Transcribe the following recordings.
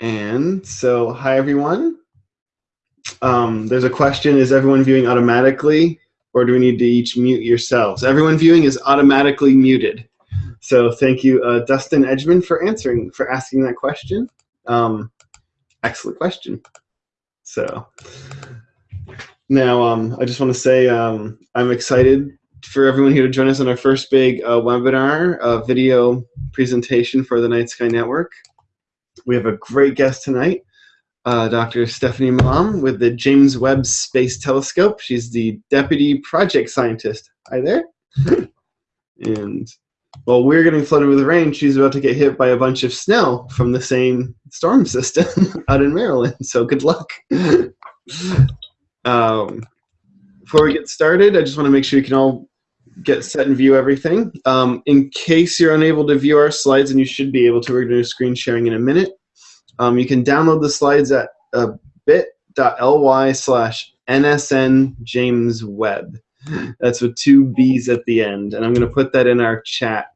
And so, hi everyone. Um, there's a question, is everyone viewing automatically or do we need to each mute yourselves? Everyone viewing is automatically muted. So thank you, uh, Dustin Edgman, for answering, for asking that question. Um, excellent question. So now um, I just want to say um, I'm excited for everyone here to join us on our first big uh, webinar, uh, video presentation for the Night Sky Network. We have a great guest tonight, uh, Dr. Stephanie Milam with the James Webb Space Telescope. She's the Deputy Project Scientist. Hi there. and while we're getting flooded with rain, she's about to get hit by a bunch of snow from the same storm system out in Maryland. So good luck. um, before we get started, I just want to make sure you can all get set and view everything. Um, in case you're unable to view our slides, and you should be able to, we're going to do screen sharing in a minute. Um, you can download the slides at uh, bit.ly slash nsn james webb. That's with two B's at the end. And I'm going to put that in our chat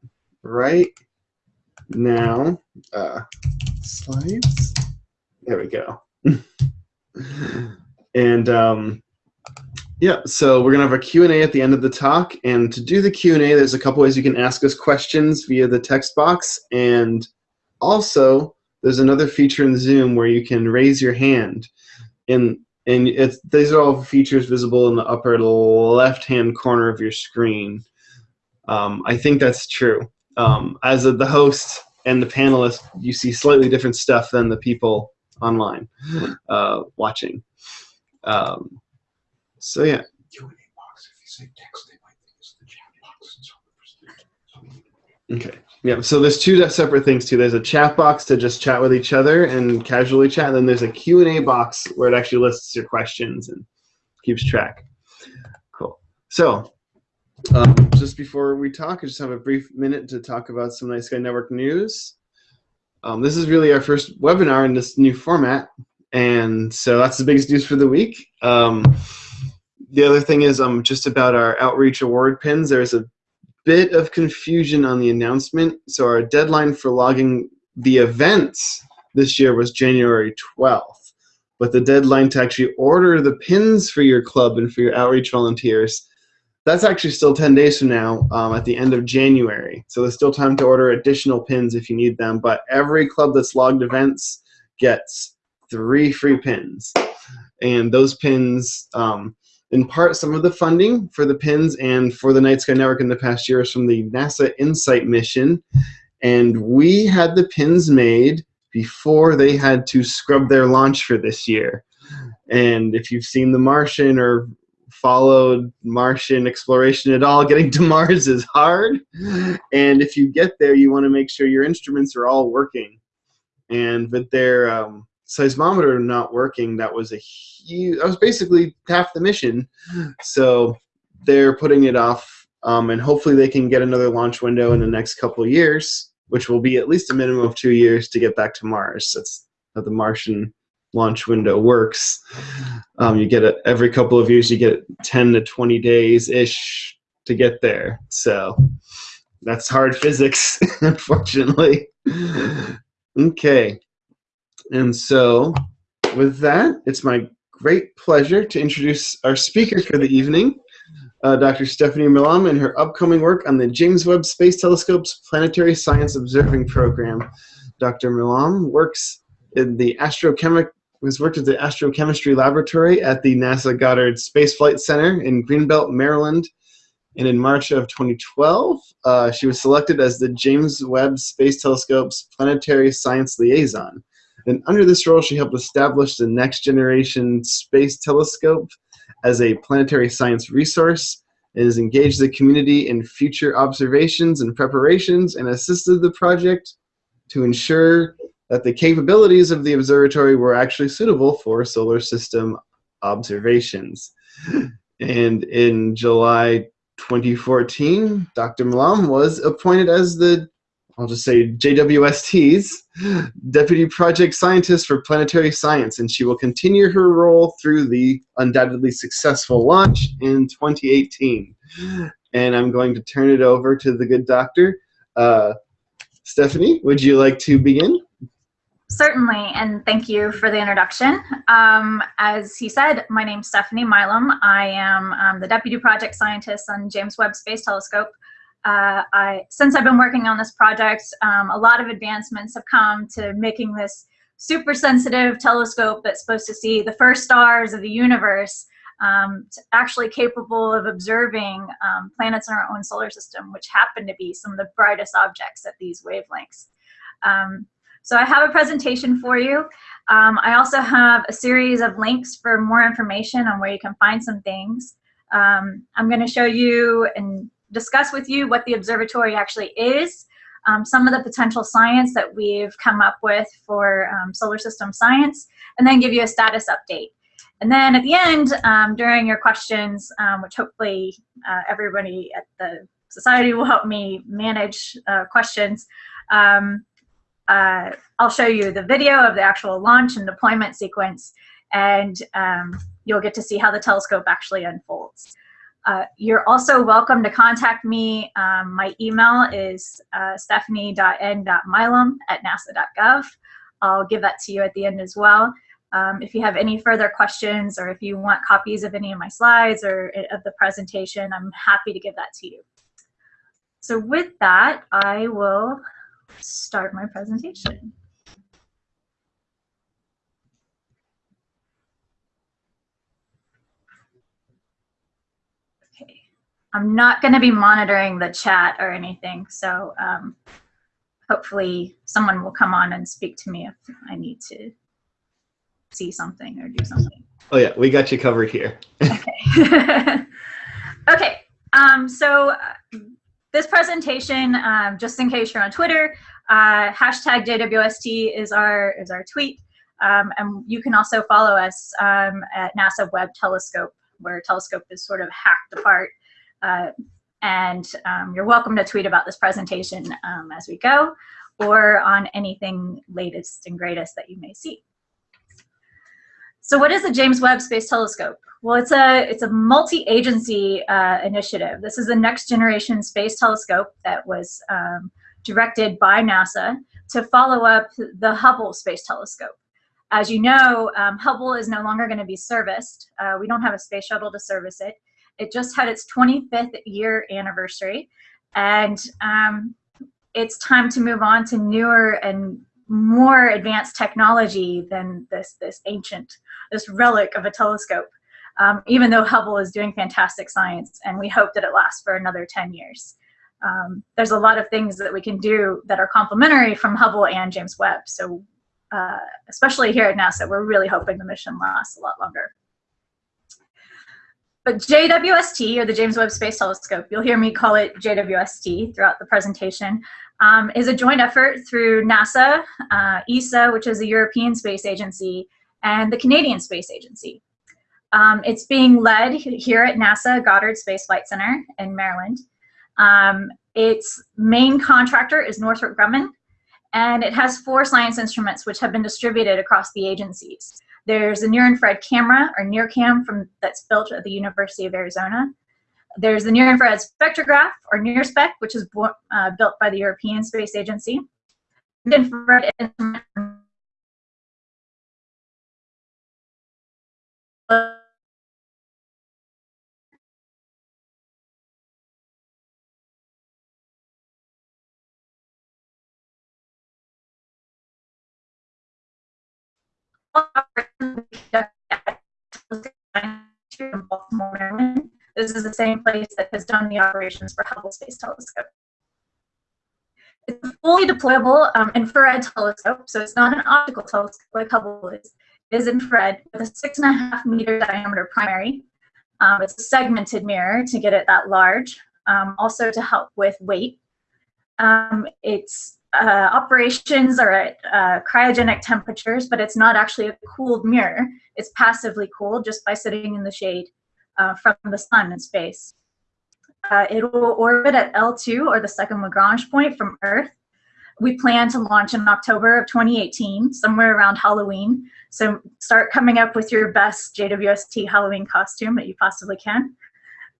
right now. Uh, slides. There we go. and um, yeah, so we're gonna have a Q&A at the end of the talk, and to do the Q&A, there's a couple ways you can ask us questions via the text box, and also there's another feature in Zoom where you can raise your hand, and and it's these are all features visible in the upper left-hand corner of your screen. Um, I think that's true. Um, as the host and the panelist, you see slightly different stuff than the people online uh, watching. Um, so yeah. Q&A box. If you say text, they might think it's the chat box. Okay. Yeah. So there's two separate things too. There's a chat box to just chat with each other and casually chat. And then there's a Q&A box where it actually lists your questions and keeps track. Cool. So um, just before we talk, I just have a brief minute to talk about some Night Sky Network news. Um, this is really our first webinar in this new format, and so that's the biggest news for the week. Um, the other thing is um, just about our outreach award pins. There's a bit of confusion on the announcement. So our deadline for logging the events this year was January 12th. But the deadline to actually order the pins for your club and for your outreach volunteers, that's actually still 10 days from now um, at the end of January. So there's still time to order additional pins if you need them. But every club that's logged events gets three free pins. And those pins, um, in part, some of the funding for the pins and for the Night Sky Network in the past year is from the NASA InSight mission. And we had the pins made before they had to scrub their launch for this year. And if you've seen The Martian or followed Martian exploration at all, getting to Mars is hard. And if you get there, you want to make sure your instruments are all working. And with their um, seismometer not working, that was a huge, that was basically half the mission. So they're putting it off, um, and hopefully they can get another launch window in the next couple years, which will be at least a minimum of two years to get back to Mars. That's how the Martian launch window works. Um, you get it every couple of years, you get 10 to 20 days ish to get there. So that's hard physics, unfortunately. Okay. And so with that, it's my great pleasure to introduce our speaker for the evening, uh, Dr. Stephanie Milam and her upcoming work on the James Webb Space Telescope's Planetary Science Observing Program. Dr. Milam works in the astrochemic has worked at the astrochemistry laboratory at the NASA Goddard Space Flight Center in Greenbelt, Maryland. And in March of 2012, uh, she was selected as the James Webb Space Telescope's Planetary Science Liaison. And under this role, she helped establish the Next Generation Space Telescope as a planetary science resource and has engaged the community in future observations and preparations and assisted the project to ensure that the capabilities of the observatory were actually suitable for solar system observations. And in July 2014, Dr. Milam was appointed as the I'll just say JWST's Deputy Project Scientist for Planetary Science, and she will continue her role through the undoubtedly successful launch in 2018. And I'm going to turn it over to the good doctor. Uh, Stephanie, would you like to begin? Certainly, and thank you for the introduction. Um, as he said, my name's Stephanie Milam. I am um, the Deputy Project Scientist on James Webb Space Telescope. Uh, I, since I've been working on this project, um, a lot of advancements have come to making this super sensitive telescope that's supposed to see the first stars of the universe um, actually capable of observing um, planets in our own solar system, which happen to be some of the brightest objects at these wavelengths. Um, so I have a presentation for you. Um, I also have a series of links for more information on where you can find some things. Um, I'm going to show you and discuss with you what the observatory actually is, um, some of the potential science that we've come up with for um, solar system science, and then give you a status update. And then at the end, um, during your questions, um, which hopefully uh, everybody at the society will help me manage uh, questions, um, uh, I'll show you the video of the actual launch and deployment sequence, and um, you'll get to see how the telescope actually unfolds. Uh, you're also welcome to contact me. Um, my email is uh, stephanie.n.milam at nasa.gov. I'll give that to you at the end as well. Um, if you have any further questions or if you want copies of any of my slides or of the presentation, I'm happy to give that to you. So with that, I will start my presentation. Okay, I'm not going to be monitoring the chat or anything, so um, hopefully someone will come on and speak to me if I need to see something or do something. Oh yeah, we got you covered here. okay. okay. Um, so uh, this presentation, um, just in case you're on Twitter, uh, hashtag JWST is our, is our tweet. Um, and you can also follow us um, at NASA Webb Telescope, where Telescope is sort of hacked apart. Uh, and um, you're welcome to tweet about this presentation um, as we go, or on anything latest and greatest that you may see. So what is the James Webb Space Telescope? Well, it's a, it's a multi-agency uh, initiative. This is the next generation space telescope that was um, directed by NASA to follow up the Hubble Space Telescope. As you know, um, Hubble is no longer going to be serviced. Uh, we don't have a space shuttle to service it. It just had its 25th year anniversary, and um, it's time to move on to newer and more advanced technology than this, this ancient, this relic of a telescope, um, even though Hubble is doing fantastic science, and we hope that it lasts for another 10 years. Um, there's a lot of things that we can do that are complementary from Hubble and James Webb. So uh, especially here at NASA, we're really hoping the mission lasts a lot longer. But JWST, or the James Webb Space Telescope, you'll hear me call it JWST throughout the presentation, um, is a joint effort through NASA, uh, ESA, which is the European Space Agency, and the Canadian Space Agency. Um, it's being led here at NASA Goddard Space Flight Center in Maryland. Um, its main contractor is Northrop Grumman, and it has four science instruments which have been distributed across the agencies. There's a near-infrared camera, or NIRCam, from, that's built at the University of Arizona. There's the Near Infrared Spectrograph, or NIRSpec, which is uh, built by the European Space Agency. Infrared This is the same place that has done the operations for Hubble Space Telescope. It's a fully deployable um, infrared telescope, so it's not an optical telescope like Hubble is. It is infrared with a six and a half meter diameter primary. Um, it's a segmented mirror to get it that large, um, also to help with weight. Um, its uh, operations are at uh, cryogenic temperatures, but it's not actually a cooled mirror. It's passively cooled just by sitting in the shade uh, from the sun in space. Uh, it will orbit at L2, or the second Lagrange point from Earth. We plan to launch in October of 2018, somewhere around Halloween. So start coming up with your best JWST Halloween costume that you possibly can.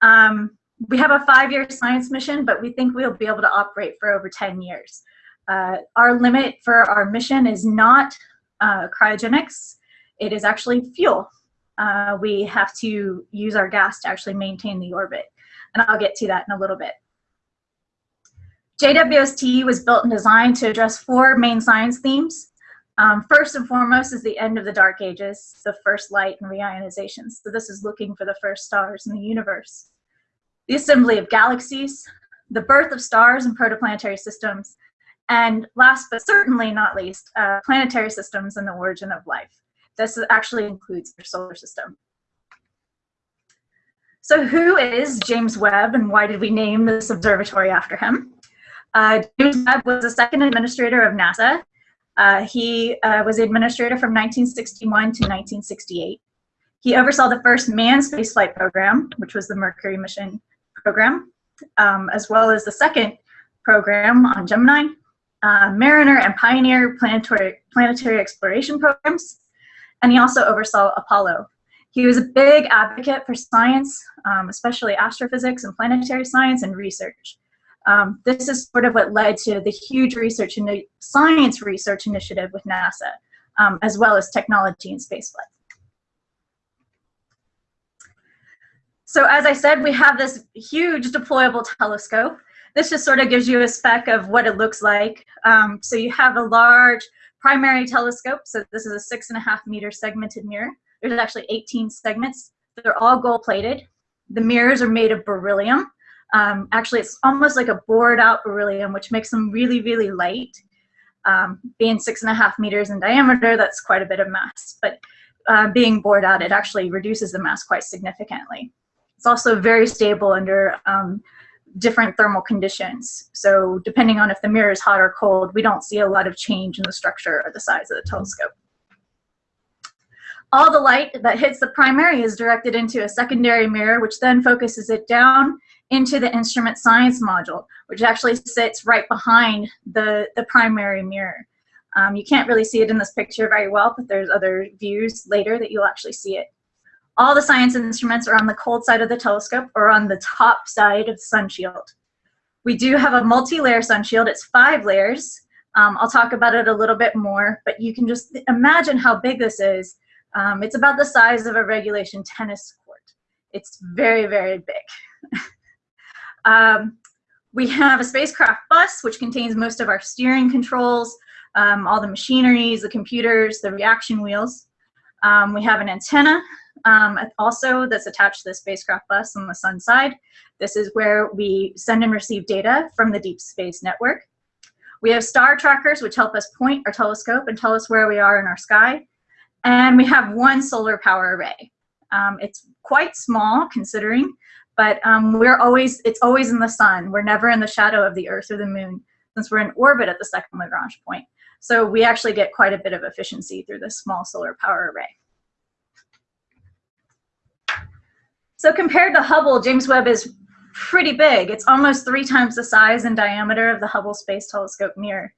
Um, we have a five-year science mission, but we think we'll be able to operate for over 10 years. Uh, our limit for our mission is not uh, cryogenics, it is actually fuel. Uh, we have to use our gas to actually maintain the orbit. And I'll get to that in a little bit. JWST was built and designed to address four main science themes. Um, first and foremost is the end of the dark ages, the first light and reionization. So this is looking for the first stars in the universe. The assembly of galaxies, the birth of stars and protoplanetary systems, and last but certainly not least, uh, planetary systems and the origin of life. This actually includes our solar system. So who is James Webb and why did we name this observatory after him? Uh, James Webb was the second administrator of NASA. Uh, he uh, was the administrator from 1961 to 1968. He oversaw the first manned spaceflight program, which was the Mercury mission program, um, as well as the second program on Gemini, uh, Mariner and Pioneer planetary, planetary exploration programs, and he also oversaw Apollo. He was a big advocate for science, um, especially astrophysics and planetary science and research. Um, this is sort of what led to the huge research and science research initiative with NASA, um, as well as technology and spaceflight. So as I said, we have this huge deployable telescope. This just sort of gives you a spec of what it looks like. Um, so you have a large primary telescope. So this is a six and a half meter segmented mirror. There's actually 18 segments. They're all gold plated. The mirrors are made of beryllium. Um, actually, it's almost like a bored out beryllium, which makes them really, really light. Um, being six and a half meters in diameter, that's quite a bit of mass. But uh, being bored out, it actually reduces the mass quite significantly. It's also very stable under um, different thermal conditions. So depending on if the mirror is hot or cold, we don't see a lot of change in the structure or the size of the telescope. All the light that hits the primary is directed into a secondary mirror, which then focuses it down into the instrument science module, which actually sits right behind the, the primary mirror. Um, you can't really see it in this picture very well, but there's other views later that you'll actually see it. All the science instruments are on the cold side of the telescope or on the top side of the sun shield. We do have a multi-layer sun shield. It's five layers. Um, I'll talk about it a little bit more, but you can just imagine how big this is. Um, it's about the size of a regulation tennis court. It's very, very big. Um, we have a spacecraft bus, which contains most of our steering controls, um, all the machineries, the computers, the reaction wheels. Um, we have an antenna um, also that's attached to the spacecraft bus on the sun side. This is where we send and receive data from the Deep Space Network. We have star trackers, which help us point our telescope and tell us where we are in our sky. And we have one solar power array. Um, it's quite small considering, but um, we're always, it's always in the sun. We're never in the shadow of the earth or the moon since we're in orbit at the second Lagrange point. So we actually get quite a bit of efficiency through this small solar power array. So compared to Hubble, James Webb is pretty big. It's almost three times the size and diameter of the Hubble Space Telescope mirror.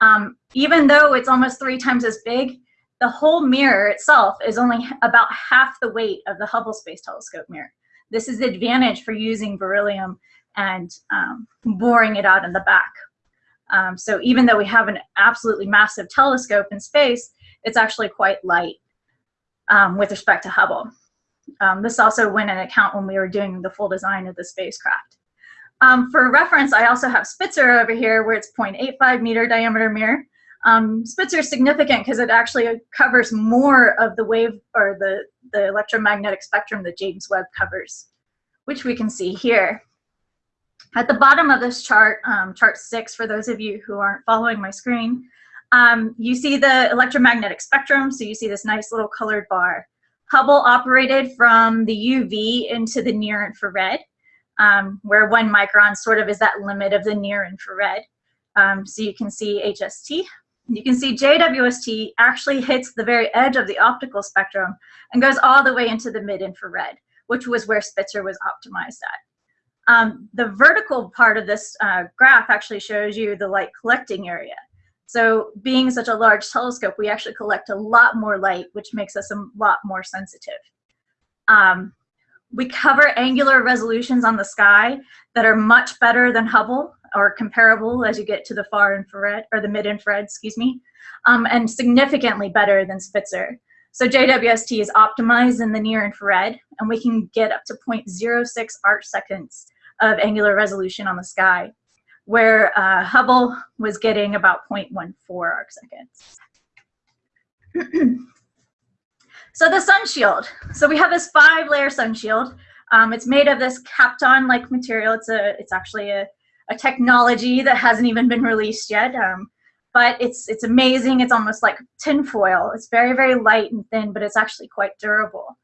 Um, even though it's almost three times as big, the whole mirror itself is only about half the weight of the Hubble Space Telescope mirror. This is the advantage for using beryllium and um, boring it out in the back. Um, so even though we have an absolutely massive telescope in space, it's actually quite light um, with respect to Hubble. Um, this also went in account when we were doing the full design of the spacecraft. Um, for reference, I also have Spitzer over here where it's 0.85 meter diameter mirror. Um, Spitzer is significant because it actually covers more of the wave or the, the electromagnetic spectrum that James Webb covers, which we can see here. At the bottom of this chart, um, chart six, for those of you who aren't following my screen, um, you see the electromagnetic spectrum, so you see this nice little colored bar. Hubble operated from the UV into the near infrared, um, where one micron sort of is that limit of the near infrared. Um, so you can see HST, you can see JWST actually hits the very edge of the optical spectrum and goes all the way into the mid-infrared, which was where Spitzer was optimized at. Um, the vertical part of this uh, graph actually shows you the light collecting area. So being such a large telescope, we actually collect a lot more light, which makes us a lot more sensitive. Um, we cover angular resolutions on the sky that are much better than Hubble or comparable as you get to the far infrared or the mid infrared, excuse me, um, and significantly better than Spitzer. So JWST is optimized in the near infrared, and we can get up to 0.06 arc seconds of angular resolution on the sky, where uh, Hubble was getting about 0.14 arc seconds. so the sun shield. So we have this five layer sun shield. Um, it's made of this Kapton-like material. It's a, it's actually a, a technology that hasn't even been released yet. Um, but it's, it's amazing. It's almost like tinfoil. It's very, very light and thin, but it's actually quite durable.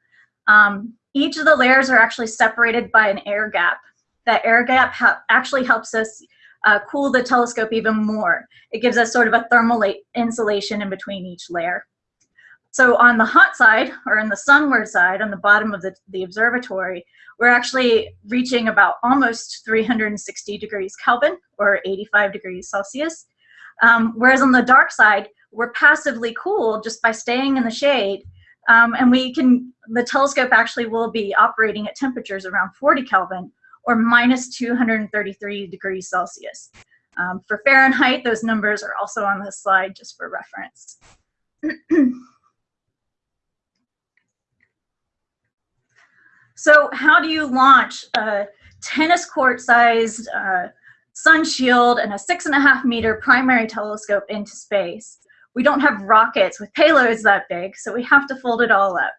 Um, each of the layers are actually separated by an air gap. That air gap actually helps us uh, cool the telescope even more. It gives us sort of a thermal insulation in between each layer. So on the hot side, or in the sunward side, on the bottom of the, the observatory, we're actually reaching about almost 360 degrees Kelvin, or 85 degrees Celsius. Um, whereas on the dark side, we're passively cooled just by staying in the shade. Um, and we can, the telescope actually will be operating at temperatures around 40 Kelvin, or minus 233 degrees Celsius. Um, for Fahrenheit, those numbers are also on this slide just for reference. So how do you launch a tennis court sized uh, sun shield and a six and a half meter primary telescope into space? We don't have rockets with payloads that big, so we have to fold it all up.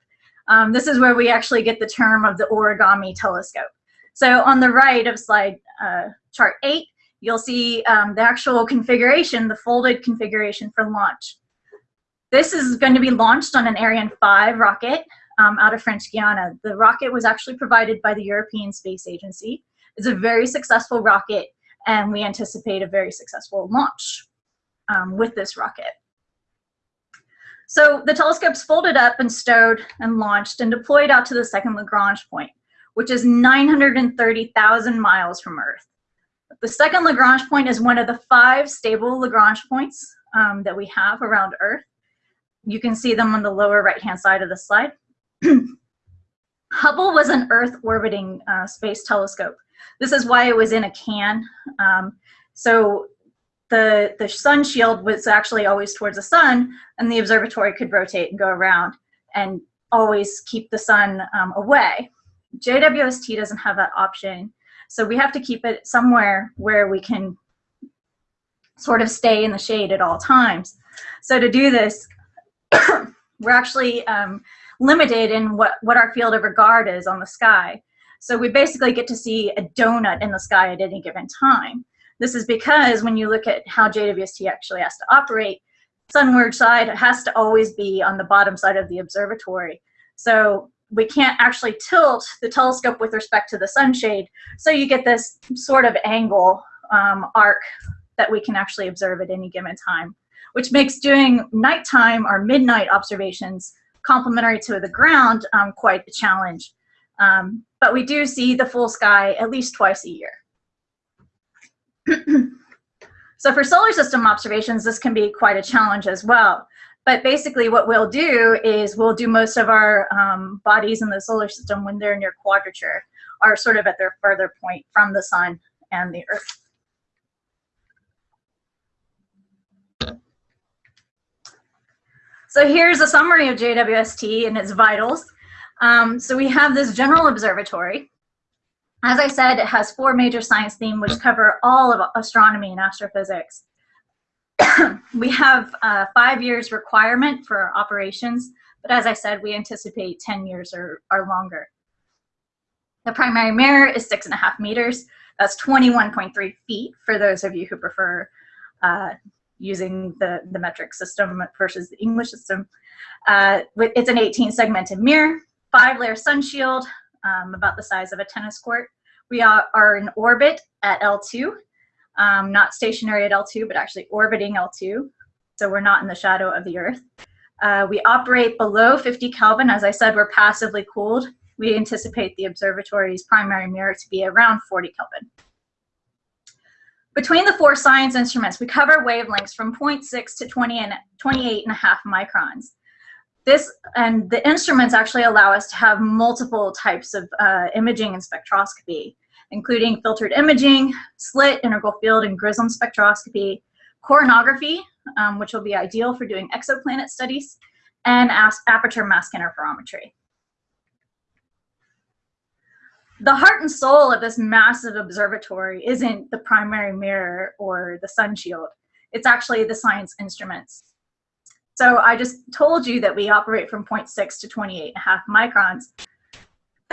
Um, this is where we actually get the term of the origami telescope. So on the right of slide uh, chart eight, you'll see um, the actual configuration, the folded configuration for launch. This is going to be launched on an Ariane 5 rocket um, out of French Guiana. The rocket was actually provided by the European Space Agency. It's a very successful rocket, and we anticipate a very successful launch um, with this rocket. So the telescope's folded up and stowed and launched and deployed out to the second Lagrange point, which is 930,000 miles from Earth. The second Lagrange point is one of the five stable Lagrange points um, that we have around Earth. You can see them on the lower right-hand side of the slide. Hubble was an Earth orbiting uh, space telescope. This is why it was in a can. Um, so the, the sun shield was actually always towards the sun and the observatory could rotate and go around and always keep the sun um, away. JWST doesn't have that option. So we have to keep it somewhere where we can sort of stay in the shade at all times. So to do this, we're actually um, limited in what, what our field of regard is on the sky. So we basically get to see a donut in the sky at any given time. This is because when you look at how JWST actually has to operate, sunward side has to always be on the bottom side of the observatory. So we can't actually tilt the telescope with respect to the sunshade. So you get this sort of angle um, arc that we can actually observe at any given time, which makes doing nighttime or midnight observations complementary to the ground, um, quite a challenge. Um, but we do see the full sky at least twice a year. so for solar system observations, this can be quite a challenge as well. But basically what we'll do is we'll do most of our um, bodies in the solar system when they're near quadrature, are sort of at their further point from the sun and the earth. So here's a summary of JWST and its vitals. Um, so we have this general observatory. As I said, it has four major science themes which cover all of astronomy and astrophysics. we have a five years requirement for operations, but as I said, we anticipate 10 years or, or longer. The primary mirror is six and a half meters. That's 21.3 feet for those of you who prefer uh, using the, the metric system versus the English system. Uh, it's an 18 segmented mirror, five layer sun shield, um, about the size of a tennis court. We are, are in orbit at L2, um, not stationary at L2, but actually orbiting L2. So we're not in the shadow of the Earth. Uh, we operate below 50 Kelvin. As I said, we're passively cooled. We anticipate the observatory's primary mirror to be around 40 Kelvin. Between the four science instruments, we cover wavelengths from 0.6 to 20 and 28 and a half microns. This and the instruments actually allow us to have multiple types of uh, imaging and spectroscopy, including filtered imaging, slit, integral field, and GRISM spectroscopy, coronography, um, which will be ideal for doing exoplanet studies, and aperture mass interferometry. The heart and soul of this massive observatory isn't the primary mirror or the sun shield. It's actually the science instruments. So I just told you that we operate from 0.6 to 28 and a half microns.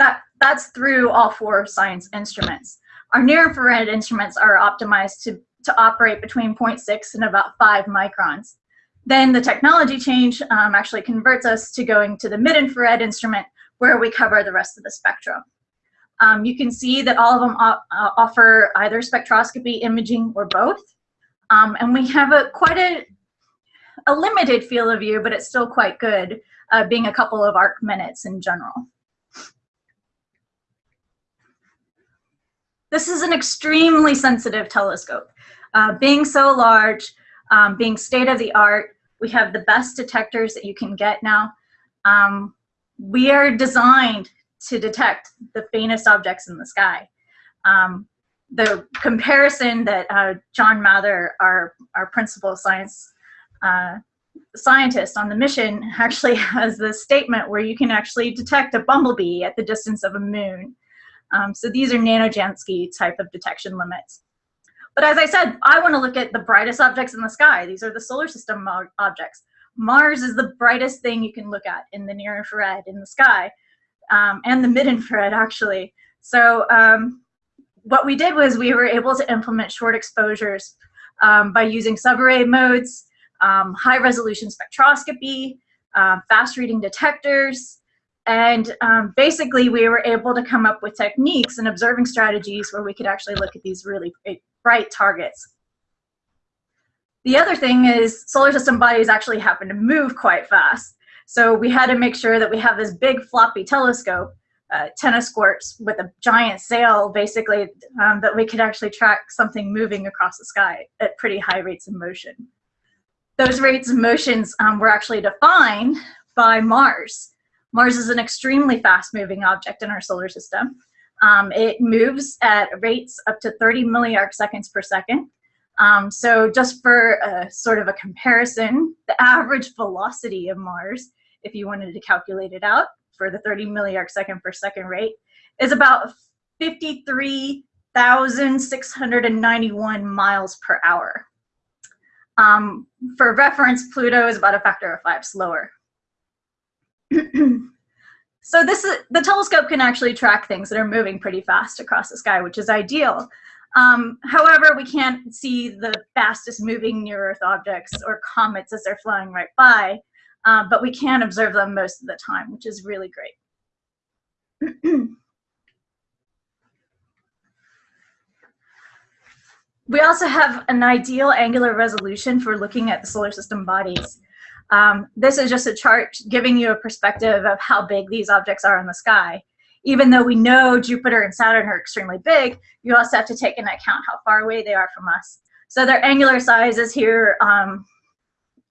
That, that's through all four science instruments. Our near infrared instruments are optimized to, to operate between 0.6 and about 5 microns. Then the technology change um, actually converts us to going to the mid-infrared instrument where we cover the rest of the spectrum. Um, you can see that all of them uh, offer either spectroscopy, imaging, or both. Um, and we have a quite a, a limited field of view, but it's still quite good, uh, being a couple of arc minutes in general. This is an extremely sensitive telescope. Uh, being so large, um, being state of the art, we have the best detectors that you can get now. Um, we are designed to detect the faintest objects in the sky. Um, the comparison that uh, John Mather, our, our principal science uh, scientist on the mission, actually has this statement where you can actually detect a bumblebee at the distance of a moon. Um, so these are nanojansky type of detection limits. But as I said, I want to look at the brightest objects in the sky. These are the solar system objects. Mars is the brightest thing you can look at in the near infrared in the sky um, and the mid infrared actually. So um, what we did was we were able to implement short exposures um, by using subarray modes, um, high resolution spectroscopy, uh, fast reading detectors, and um, basically we were able to come up with techniques and observing strategies where we could actually look at these really bright targets. The other thing is solar system bodies actually happen to move quite fast. So we had to make sure that we have this big floppy telescope, uh, tennis courts with a giant sail, basically, um, that we could actually track something moving across the sky at pretty high rates of motion. Those rates of motions um, were actually defined by Mars. Mars is an extremely fast-moving object in our solar system. Um, it moves at rates up to 30 milliarc seconds per second. Um, so just for a, sort of a comparison, the average velocity of Mars if you wanted to calculate it out for the 30 milliarc second per second rate, is about 53,691 miles per hour. Um, for reference, Pluto is about a factor of five slower. so this is, the telescope can actually track things that are moving pretty fast across the sky, which is ideal. Um, however, we can't see the fastest moving near Earth objects or comets as they're flying right by uh, but we can observe them most of the time, which is really great. we also have an ideal angular resolution for looking at the solar system bodies. Um, this is just a chart giving you a perspective of how big these objects are in the sky. Even though we know Jupiter and Saturn are extremely big, you also have to take into account how far away they are from us. So their angular size is here um,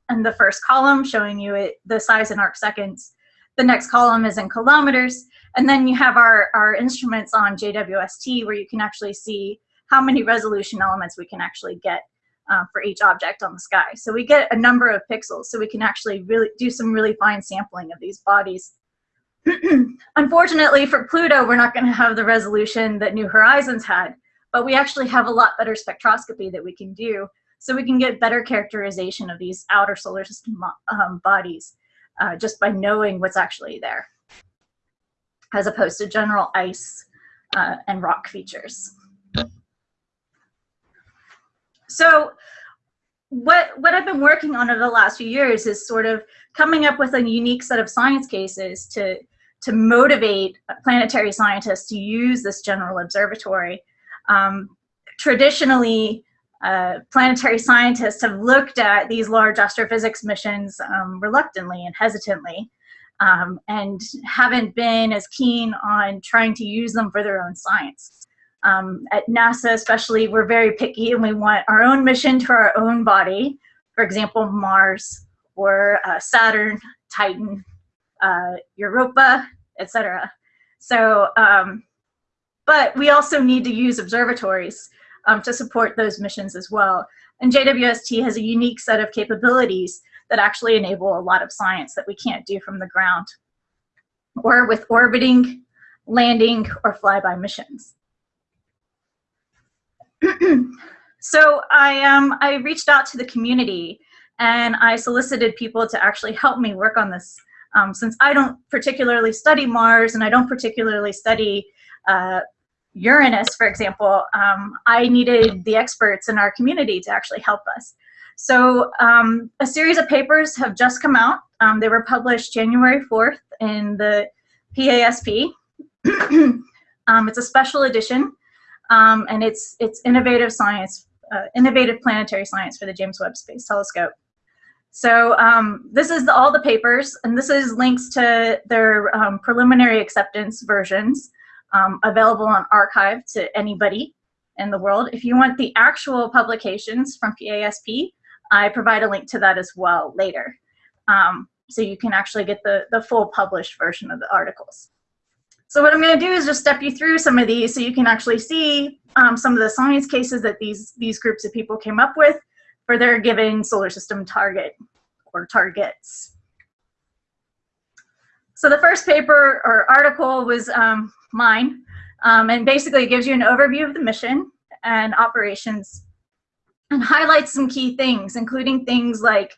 and the first column showing you it, the size in arc seconds. The next column is in kilometers. And then you have our, our instruments on JWST where you can actually see how many resolution elements we can actually get uh, for each object on the sky. So we get a number of pixels, so we can actually really do some really fine sampling of these bodies. Unfortunately for Pluto, we're not going to have the resolution that New Horizons had, but we actually have a lot better spectroscopy that we can do so we can get better characterization of these outer solar system um, bodies uh, just by knowing what's actually there, as opposed to general ice uh, and rock features. So what, what I've been working on over the last few years is sort of coming up with a unique set of science cases to, to motivate planetary scientists to use this general observatory. Um, traditionally, uh, planetary scientists have looked at these large astrophysics missions um, reluctantly and hesitantly um, and haven't been as keen on trying to use them for their own science. Um, at NASA especially, we're very picky and we want our own mission to our own body, for example, Mars or uh, Saturn, Titan, uh, Europa, etc. So um, But we also need to use observatories um, to support those missions as well. And JWST has a unique set of capabilities that actually enable a lot of science that we can't do from the ground or with orbiting, landing, or flyby missions. so I, um, I reached out to the community and I solicited people to actually help me work on this. Um, since I don't particularly study Mars and I don't particularly study uh, Uranus, for example, um, I needed the experts in our community to actually help us. So um, a series of papers have just come out. Um, they were published January 4th in the PASP. Um, it's a special edition, um, and it's, it's innovative science, uh, innovative planetary science for the James Webb Space Telescope. So um, this is the, all the papers, and this is links to their um, preliminary acceptance versions um, available on arXiv to anybody in the world. If you want the actual publications from PASP, I provide a link to that as well later. Um, so you can actually get the, the full published version of the articles. So what I'm going to do is just step you through some of these so you can actually see um, some of the science cases that these, these groups of people came up with for their given solar system target or targets. So the first paper or article was um, mine, um, and basically it gives you an overview of the mission and operations and highlights some key things, including things like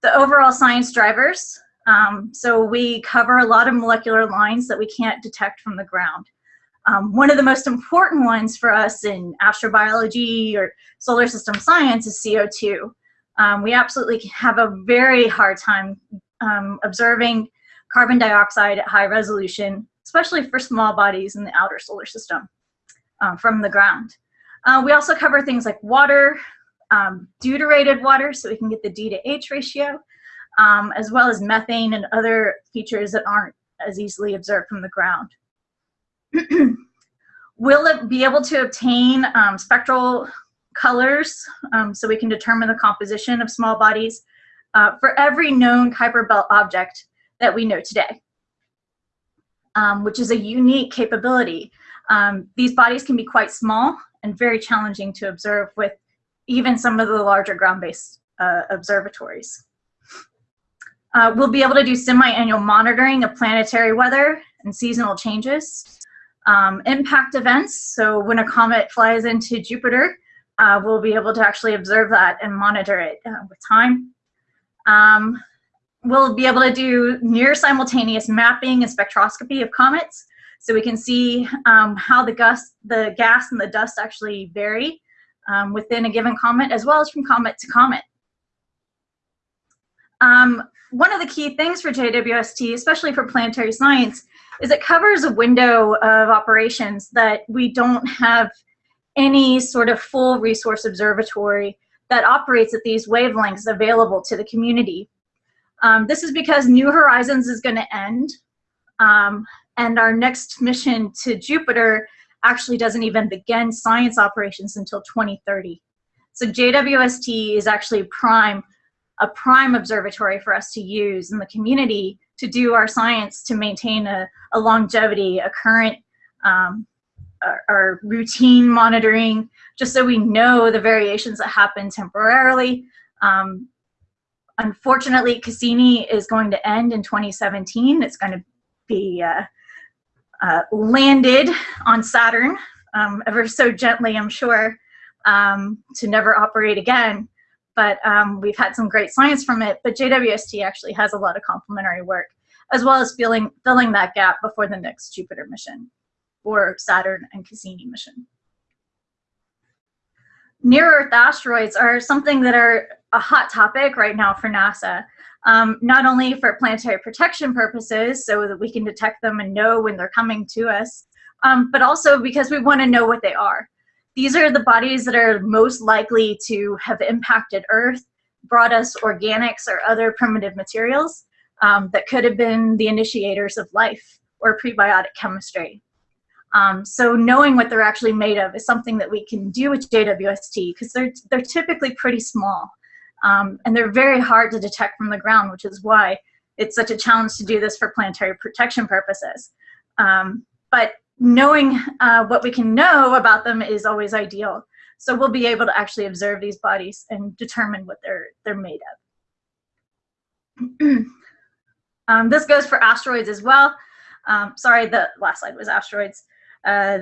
the overall science drivers. Um, so we cover a lot of molecular lines that we can't detect from the ground. Um, one of the most important ones for us in astrobiology or solar system science is CO2. Um, we absolutely have a very hard time um, observing carbon dioxide at high resolution, especially for small bodies in the outer solar system uh, from the ground. Uh, we also cover things like water, um, deuterated water, so we can get the D to H ratio, um, as well as methane and other features that aren't as easily observed from the ground. we'll be able to obtain um, spectral colors um, so we can determine the composition of small bodies uh, for every known Kuiper belt object that we know today, um, which is a unique capability. Um, these bodies can be quite small and very challenging to observe with even some of the larger ground-based uh, observatories. Uh, we'll be able to do semi-annual monitoring of planetary weather and seasonal changes. Um, impact events, so when a comet flies into Jupiter, uh, we'll be able to actually observe that and monitor it uh, with time. Um, we'll be able to do near simultaneous mapping and spectroscopy of comets, so we can see um, how the, gus the gas and the dust actually vary um, within a given comet as well as from comet to comet. Um, one of the key things for JWST, especially for planetary science, is it covers a window of operations that we don't have any sort of full resource observatory that operates at these wavelengths available to the community. Um, this is because New Horizons is going to end, um, and our next mission to Jupiter actually doesn't even begin science operations until 2030. So JWST is actually prime, a prime observatory for us to use in the community to do our science to maintain a, a longevity, a current, um, our, routine monitoring, just so we know the variations that happen temporarily. Um, unfortunately, Cassini is going to end in 2017. It's going to be uh, uh, landed on Saturn, um, ever so gently, I'm sure, um, to never operate again. But um, we've had some great science from it. But JWST actually has a lot of complementary work, as well as filling, filling that gap before the next Jupiter mission or Saturn and Cassini mission. Near-Earth asteroids are something that are a hot topic right now for NASA um, not only for planetary protection purposes, so that we can detect them and know when they're coming to us, um, but also because we want to know what they are. These are the bodies that are most likely to have impacted Earth, brought us organics or other primitive materials um, that could have been the initiators of life or prebiotic chemistry. Um, so knowing what they're actually made of is something that we can do with JWST because they're, they're typically pretty small. Um, and they're very hard to detect from the ground, which is why it's such a challenge to do this for planetary protection purposes. Um, but knowing uh, what we can know about them is always ideal. So we'll be able to actually observe these bodies and determine what they're, they're made of. um, this goes for asteroids as well. Um, sorry, the last slide was asteroids. Uh,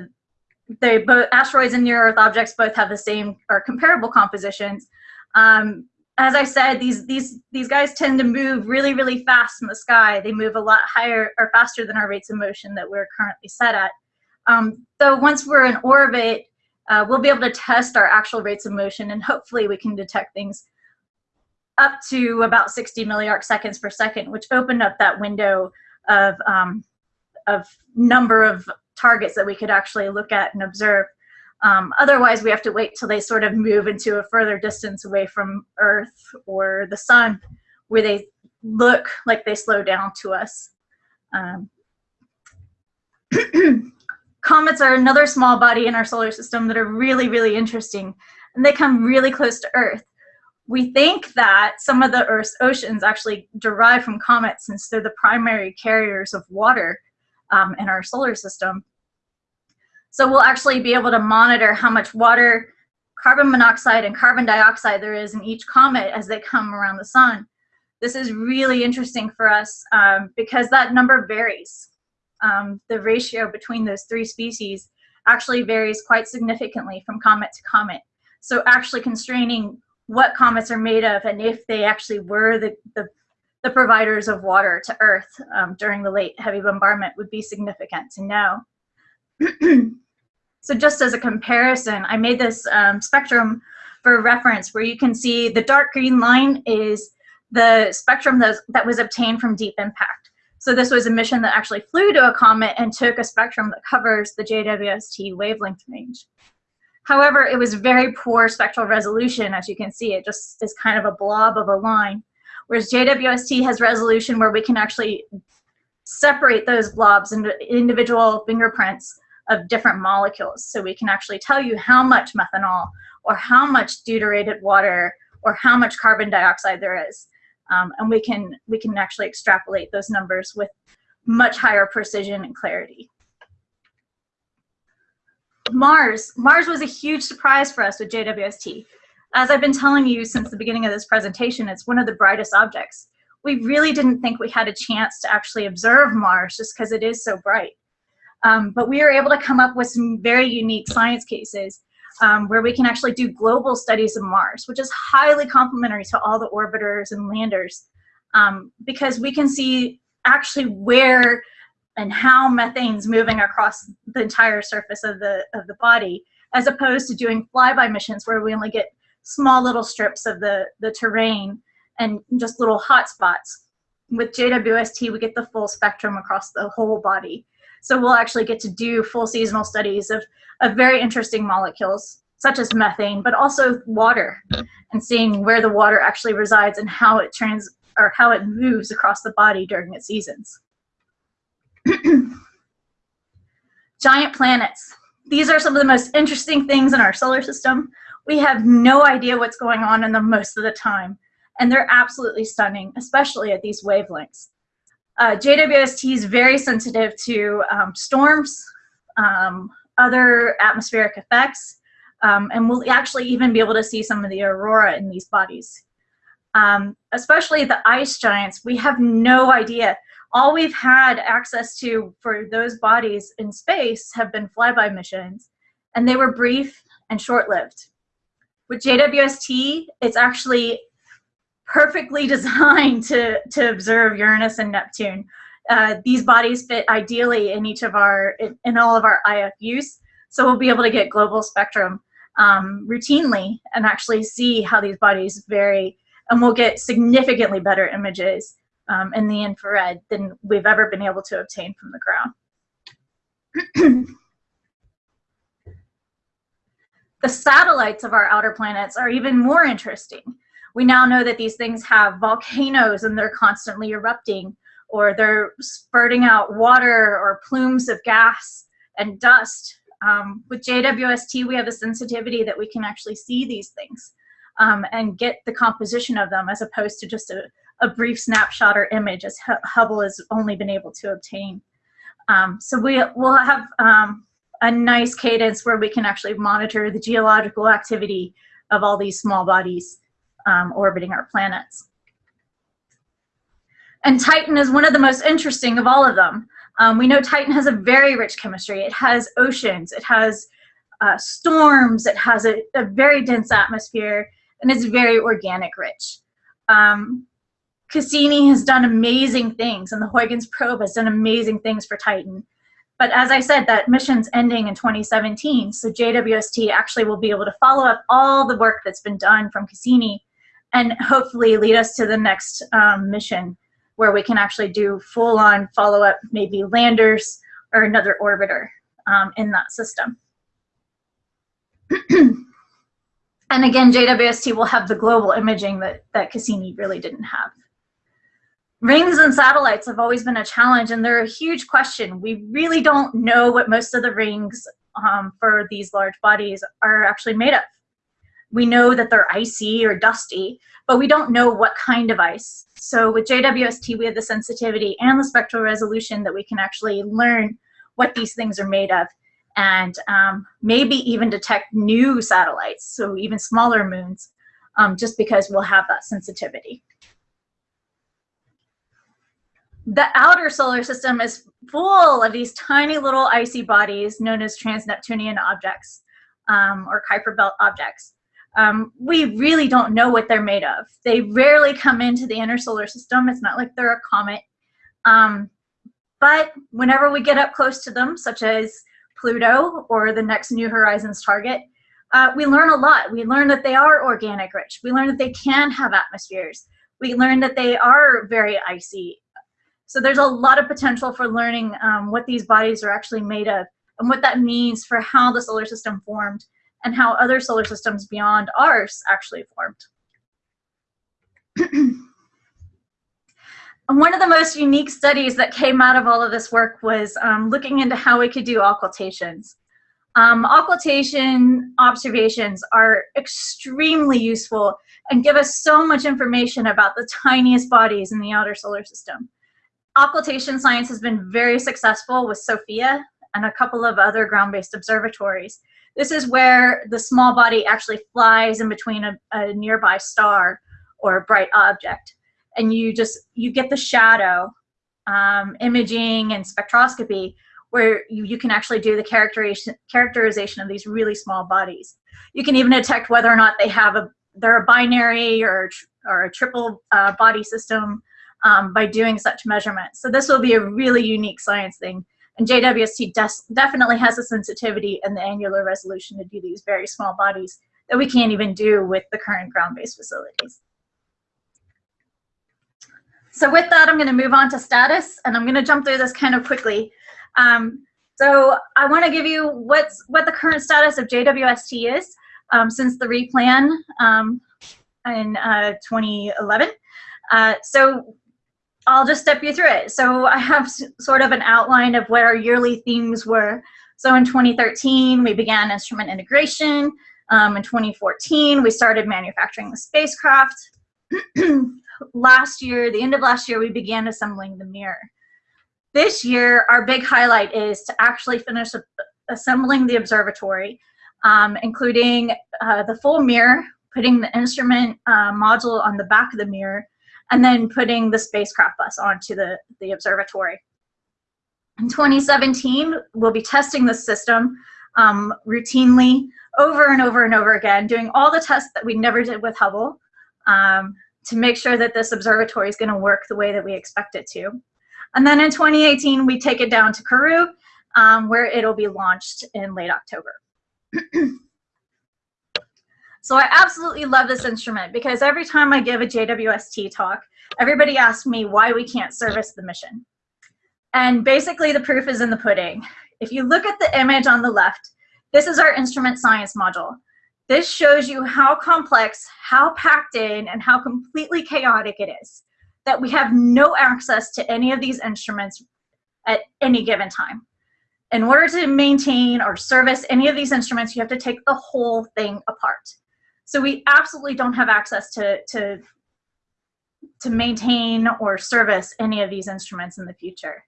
they both asteroids and near Earth objects both have the same or comparable compositions. Um, as I said, these these these guys tend to move really really fast in the sky. They move a lot higher or faster than our rates of motion that we're currently set at. Um, so once we're in orbit, uh, we'll be able to test our actual rates of motion, and hopefully we can detect things up to about 60 milliarc seconds per second, which opened up that window of um, of number of targets that we could actually look at and observe. Um, otherwise, we have to wait till they sort of move into a further distance away from Earth or the sun, where they look like they slow down to us. Um, comets are another small body in our solar system that are really, really interesting, and they come really close to Earth. We think that some of the Earth's oceans actually derive from comets since they're the primary carriers of water um, in our solar system. So we'll actually be able to monitor how much water, carbon monoxide, and carbon dioxide there is in each comet as they come around the sun. This is really interesting for us um, because that number varies. Um, the ratio between those three species actually varies quite significantly from comet to comet. So actually constraining what comets are made of and if they actually were the, the, the providers of water to Earth um, during the late heavy bombardment would be significant to know. so just as a comparison, I made this um, spectrum for reference where you can see the dark green line is the spectrum that was, that was obtained from deep impact. So this was a mission that actually flew to a comet and took a spectrum that covers the JWST wavelength range. However, it was very poor spectral resolution, as you can see. It just is kind of a blob of a line. Whereas JWST has resolution where we can actually separate those blobs into individual fingerprints of different molecules. So we can actually tell you how much methanol or how much deuterated water or how much carbon dioxide there is. Um, and we can, we can actually extrapolate those numbers with much higher precision and clarity. Mars. Mars was a huge surprise for us with JWST. As I've been telling you since the beginning of this presentation, it's one of the brightest objects we really didn't think we had a chance to actually observe Mars just because it is so bright. Um, but we were able to come up with some very unique science cases um, where we can actually do global studies of Mars, which is highly complementary to all the orbiters and landers um, because we can see actually where and how methane's moving across the entire surface of the, of the body, as opposed to doing flyby missions where we only get small little strips of the, the terrain and just little hot spots. With JWST, we get the full spectrum across the whole body. So we'll actually get to do full seasonal studies of, of very interesting molecules, such as methane, but also water, and seeing where the water actually resides and how it trans or how it moves across the body during its seasons. Giant planets. These are some of the most interesting things in our solar system. We have no idea what's going on in them most of the time and they're absolutely stunning, especially at these wavelengths. Uh, JWST is very sensitive to um, storms, um, other atmospheric effects, um, and we'll actually even be able to see some of the aurora in these bodies. Um, especially the ice giants, we have no idea. All we've had access to for those bodies in space have been flyby missions, and they were brief and short-lived. With JWST, it's actually perfectly designed to, to observe Uranus and Neptune. Uh, these bodies fit ideally in each of our, in, all of our IFUs. So we'll be able to get global spectrum um, routinely and actually see how these bodies vary. And we'll get significantly better images um, in the infrared than we've ever been able to obtain from the ground. the satellites of our outer planets are even more interesting we now know that these things have volcanoes and they're constantly erupting or they're spurting out water or plumes of gas and dust. Um, with JWST, we have a sensitivity that we can actually see these things um, and get the composition of them as opposed to just a, a brief snapshot or image as Hubble has only been able to obtain. Um, so we will have um, a nice cadence where we can actually monitor the geological activity of all these small bodies um, orbiting our planets. And Titan is one of the most interesting of all of them. Um, we know Titan has a very rich chemistry. It has oceans, it has uh, storms, it has a, a, very dense atmosphere, and it's very organic rich. Um, Cassini has done amazing things, and the Huygens probe has done amazing things for Titan. But as I said, that mission's ending in 2017, so JWST actually will be able to follow up all the work that's been done from Cassini and hopefully lead us to the next um, mission where we can actually do full-on follow-up, maybe landers or another orbiter um, in that system. and again, JWST will have the global imaging that, that Cassini really didn't have. Rings and satellites have always been a challenge and they're a huge question. We really don't know what most of the rings um, for these large bodies are actually made of. We know that they're icy or dusty, but we don't know what kind of ice. So with JWST, we have the sensitivity and the spectral resolution that we can actually learn what these things are made of and um, maybe even detect new satellites, so even smaller moons, um, just because we'll have that sensitivity. The outer solar system is full of these tiny little icy bodies known as trans-Neptunian objects um, or Kuiper belt objects. Um, we really don't know what they're made of. They rarely come into the inner solar system. It's not like they're a comet. Um, but whenever we get up close to them, such as Pluto or the next New Horizons target, uh, we learn a lot. We learn that they are organic rich. We learn that they can have atmospheres. We learn that they are very icy so there's a lot of potential for learning um, what these bodies are actually made of and what that means for how the solar system formed and how other solar systems beyond ours actually formed. one of the most unique studies that came out of all of this work was um, looking into how we could do occultations. Um, occultation observations are extremely useful and give us so much information about the tiniest bodies in the outer solar system occultation science has been very successful with SOFIA and a couple of other ground-based observatories. This is where the small body actually flies in between a, a nearby star or a bright object. And you just, you get the shadow um, imaging and spectroscopy where you, you can actually do the characterization, characterization of these really small bodies. You can even detect whether or not they have a, they're a binary or, or a triple uh, body system um, by doing such measurements. So this will be a really unique science thing. And JWST definitely has the sensitivity and the angular resolution to do these very small bodies that we can't even do with the current ground-based facilities. So with that, I'm going to move on to status, and I'm going to jump through this kind of quickly. Um, so I want to give you what's what the current status of JWST is um, since the replan um, in uh, 2011. Uh, so I'll just step you through it. So I have sort of an outline of what our yearly themes were. So in 2013, we began instrument integration. Um, in 2014, we started manufacturing the spacecraft. last year, the end of last year, we began assembling the mirror. This year, our big highlight is to actually finish assembling the observatory, um, including uh, the full mirror, putting the instrument uh, module on the back of the mirror, and then putting the spacecraft bus onto the, the observatory. In 2017, we'll be testing the system um, routinely over and over and over again, doing all the tests that we never did with Hubble um, to make sure that this observatory is going to work the way that we expect it to. And then in 2018, we take it down to Kourou, um, where it'll be launched in late October. So I absolutely love this instrument because every time I give a JWST talk, everybody asks me why we can't service the mission. And basically the proof is in the pudding. If you look at the image on the left, this is our instrument science module. This shows you how complex, how packed in, and how completely chaotic it is. That we have no access to any of these instruments at any given time. In order to maintain or service any of these instruments, you have to take the whole thing apart. So we absolutely don't have access to, to, to maintain or service any of these instruments in the future.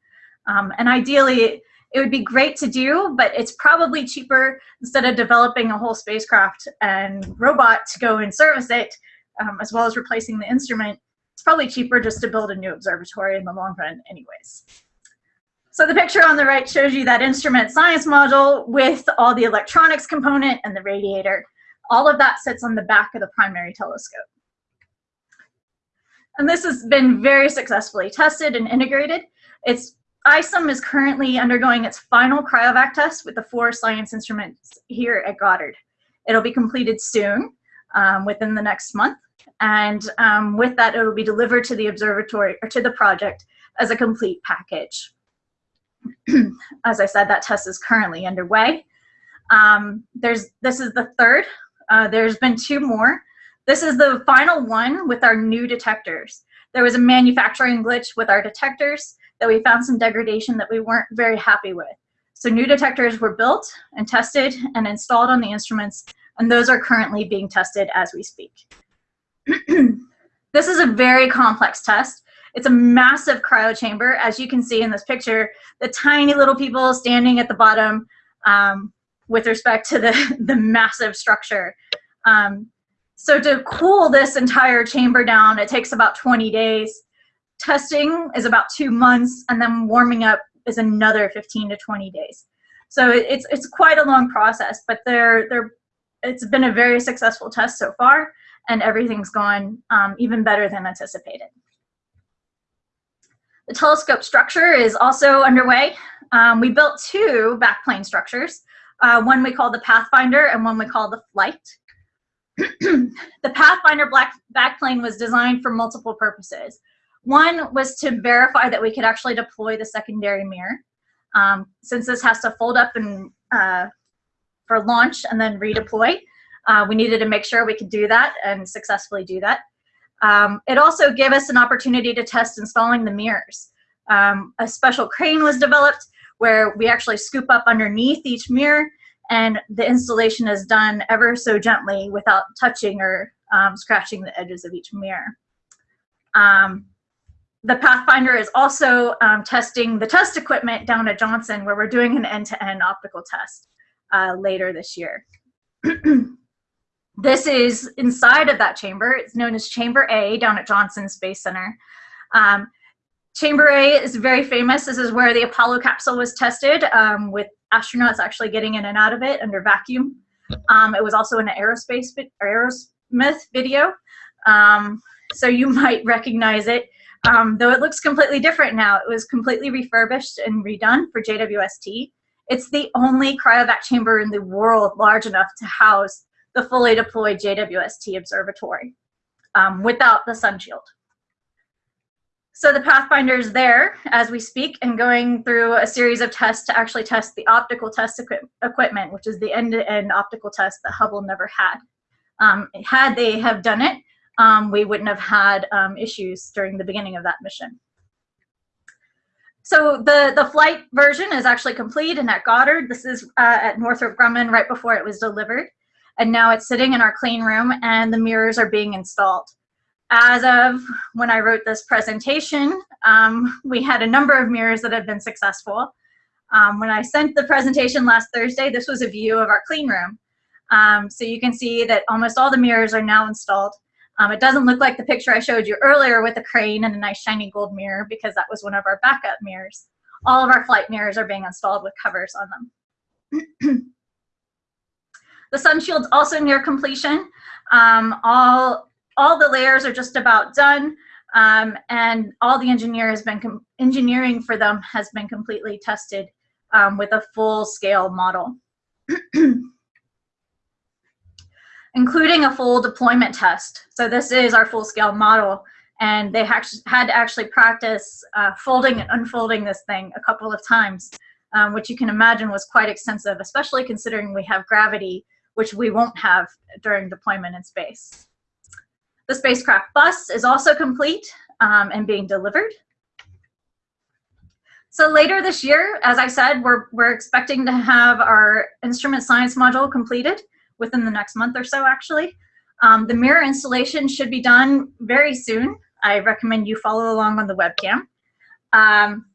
Um, and ideally, it would be great to do, but it's probably cheaper instead of developing a whole spacecraft and robot to go and service it, um, as well as replacing the instrument. It's probably cheaper just to build a new observatory in the long run anyways. So the picture on the right shows you that instrument science module with all the electronics component and the radiator. All of that sits on the back of the primary telescope. And this has been very successfully tested and integrated. It's ISIM is currently undergoing its final cryovac test with the four science instruments here at Goddard. It'll be completed soon, um, within the next month. And um, with that, it'll be delivered to the observatory or to the project as a complete package. as I said, that test is currently underway. Um, there's this is the third. Uh, there's been two more. This is the final one with our new detectors. There was a manufacturing glitch with our detectors that we found some degradation that we weren't very happy with. So new detectors were built and tested and installed on the instruments, and those are currently being tested as we speak. this is a very complex test. It's a massive cryo chamber. As you can see in this picture, the tiny little people standing at the bottom um, with respect to the, the massive structure. Um, so to cool this entire chamber down, it takes about 20 days. Testing is about two months, and then warming up is another 15 to 20 days. So it's, it's quite a long process, but they're, they're, it's been a very successful test so far, and everything's gone um, even better than anticipated. The telescope structure is also underway. Um, we built two backplane structures, uh, one we call the Pathfinder and one we call the Flight. the Pathfinder black backplane was designed for multiple purposes. One was to verify that we could actually deploy the secondary mirror. Um, since this has to fold up and uh, for launch and then redeploy, uh, we needed to make sure we could do that and successfully do that. Um, it also gave us an opportunity to test installing the mirrors. Um, a special crane was developed where we actually scoop up underneath each mirror and the installation is done ever so gently without touching or um, scratching the edges of each mirror. Um, the Pathfinder is also um, testing the test equipment down at Johnson where we're doing an end-to-end -end optical test uh, later this year. This is inside of that chamber. It's known as Chamber A down at Johnson Space Center. Um, chamber A is very famous. This is where the Apollo capsule was tested um, with astronauts actually getting in and out of it under vacuum. Um, it was also in an aerospace Aerosmith video. Um, so you might recognize it, um, though it looks completely different now. It was completely refurbished and redone for JWST. It's the only cryovac chamber in the world large enough to house the fully deployed JWST observatory um, without the sun shield. So the Pathfinder is there as we speak and going through a series of tests to actually test the optical test equi equipment, which is the end-to-end -end optical test that Hubble never had. Um, had they have done it, um, we wouldn't have had um, issues during the beginning of that mission. So the, the flight version is actually complete and at Goddard. This is uh, at Northrop Grumman right before it was delivered and now it's sitting in our clean room and the mirrors are being installed. As of when I wrote this presentation, um, we had a number of mirrors that had been successful. Um, when I sent the presentation last Thursday, this was a view of our clean room. Um, so you can see that almost all the mirrors are now installed. Um, it doesn't look like the picture I showed you earlier with the crane and a nice shiny gold mirror because that was one of our backup mirrors. All of our flight mirrors are being installed with covers on them. The sun shield's also near completion. Um, all, all the layers are just about done. Um, and all the engineer has been engineering for them has been completely tested um, with a full scale model. including a full deployment test. So this is our full scale model and they had to actually practice uh, folding and unfolding this thing a couple of times, um, which you can imagine was quite extensive, especially considering we have gravity which we won't have during deployment in space. The spacecraft bus is also complete um, and being delivered. So later this year, as I said, we're, we're expecting to have our instrument science module completed within the next month or so, actually. Um, the mirror installation should be done very soon. I recommend you follow along on the webcam. Um,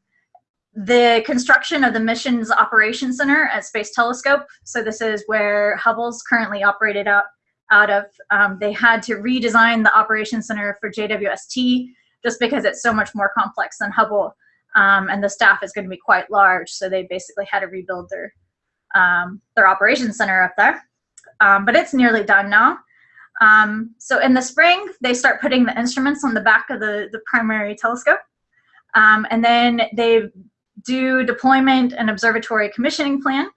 the construction of the Missions Operations Center at Space Telescope. So this is where Hubble's currently operated out, out of. Um, they had to redesign the Operations Center for JWST just because it's so much more complex than Hubble. Um, and the staff is going to be quite large. So they basically had to rebuild their, um, their operations center up there. Um, but it's nearly done now. Um, so in the spring, they start putting the instruments on the back of the, the primary telescope. Um, and then they do deployment and observatory commissioning plan.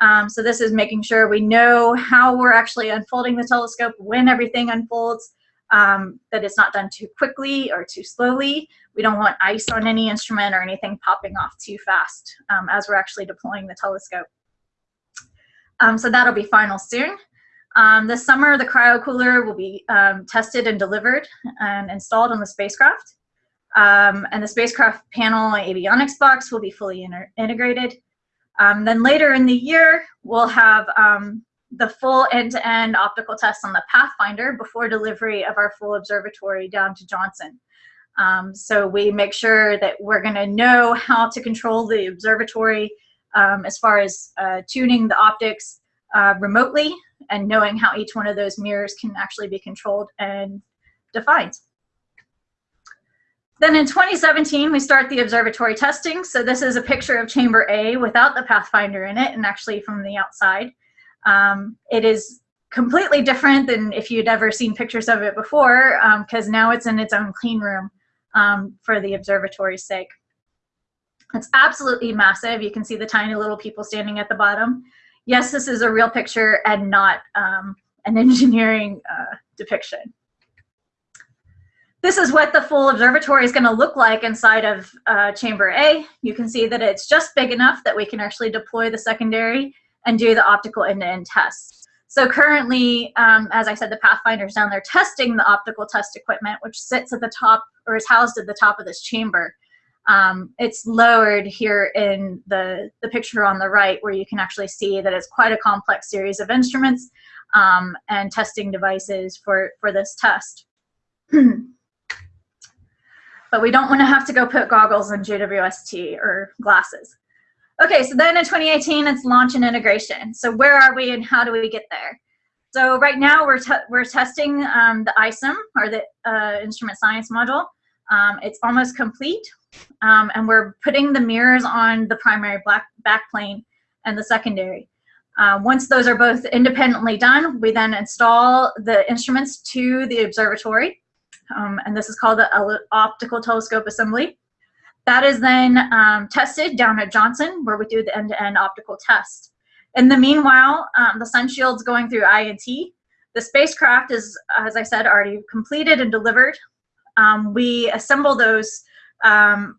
Um, so this is making sure we know how we're actually unfolding the telescope, when everything unfolds, um, that it's not done too quickly or too slowly. We don't want ice on any instrument or anything popping off too fast um, as we're actually deploying the telescope. Um, so that'll be final soon. Um, this summer, the cryo cooler will be um, tested and delivered and installed on the spacecraft. And the spacecraft panel avionics box will be fully integrated. Um, then later in the year, we'll have um, the full end-to-end -end optical test on the Pathfinder before delivery of our full observatory down to Johnson. Um, so we make sure that we're going to know how to control the observatory um, as far as uh, tuning the optics uh, remotely and knowing how each one of those mirrors can actually be controlled and defined. Then in 2017, we start the observatory testing. So this is a picture of chamber A without the Pathfinder in it and actually from the outside. Um, it is completely different than if you'd ever seen pictures of it before because um, now it's in its own clean room um, for the observatory's sake. It's absolutely massive. You can see the tiny little people standing at the bottom. Yes, this is a real picture and not um, an engineering uh, depiction this is what the full observatory is going to look like inside of uh, chamber A. You can see that it's just big enough that we can actually deploy the secondary and do the optical end-to-end -end tests. So currently, um, as I said, the Pathfinder's down there testing the optical test equipment, which sits at the top or is housed at the top of this chamber. Um, it's lowered here in the, the picture on the right where you can actually see that it's quite a complex series of instruments um, and testing devices for, for this test. but we don't want to have to go put goggles on JWST or glasses. Okay, so then in 2018, it's launch and integration. So where are we and how do we get there? So right now we're, we're testing um, the ISIM, or the uh, instrument science module. Um, it's almost complete, um, and we're putting the mirrors on the primary black backplane and the secondary. Uh, once those are both independently done, we then install the instruments to the observatory um, and this is called the optical telescope assembly. That is then um, tested down at Johnson, where we do the end-to-end -end optical test. In the meanwhile, um, the sun shield's going through INT. The spacecraft is, as I said, already completed and delivered. Um, we assemble those um,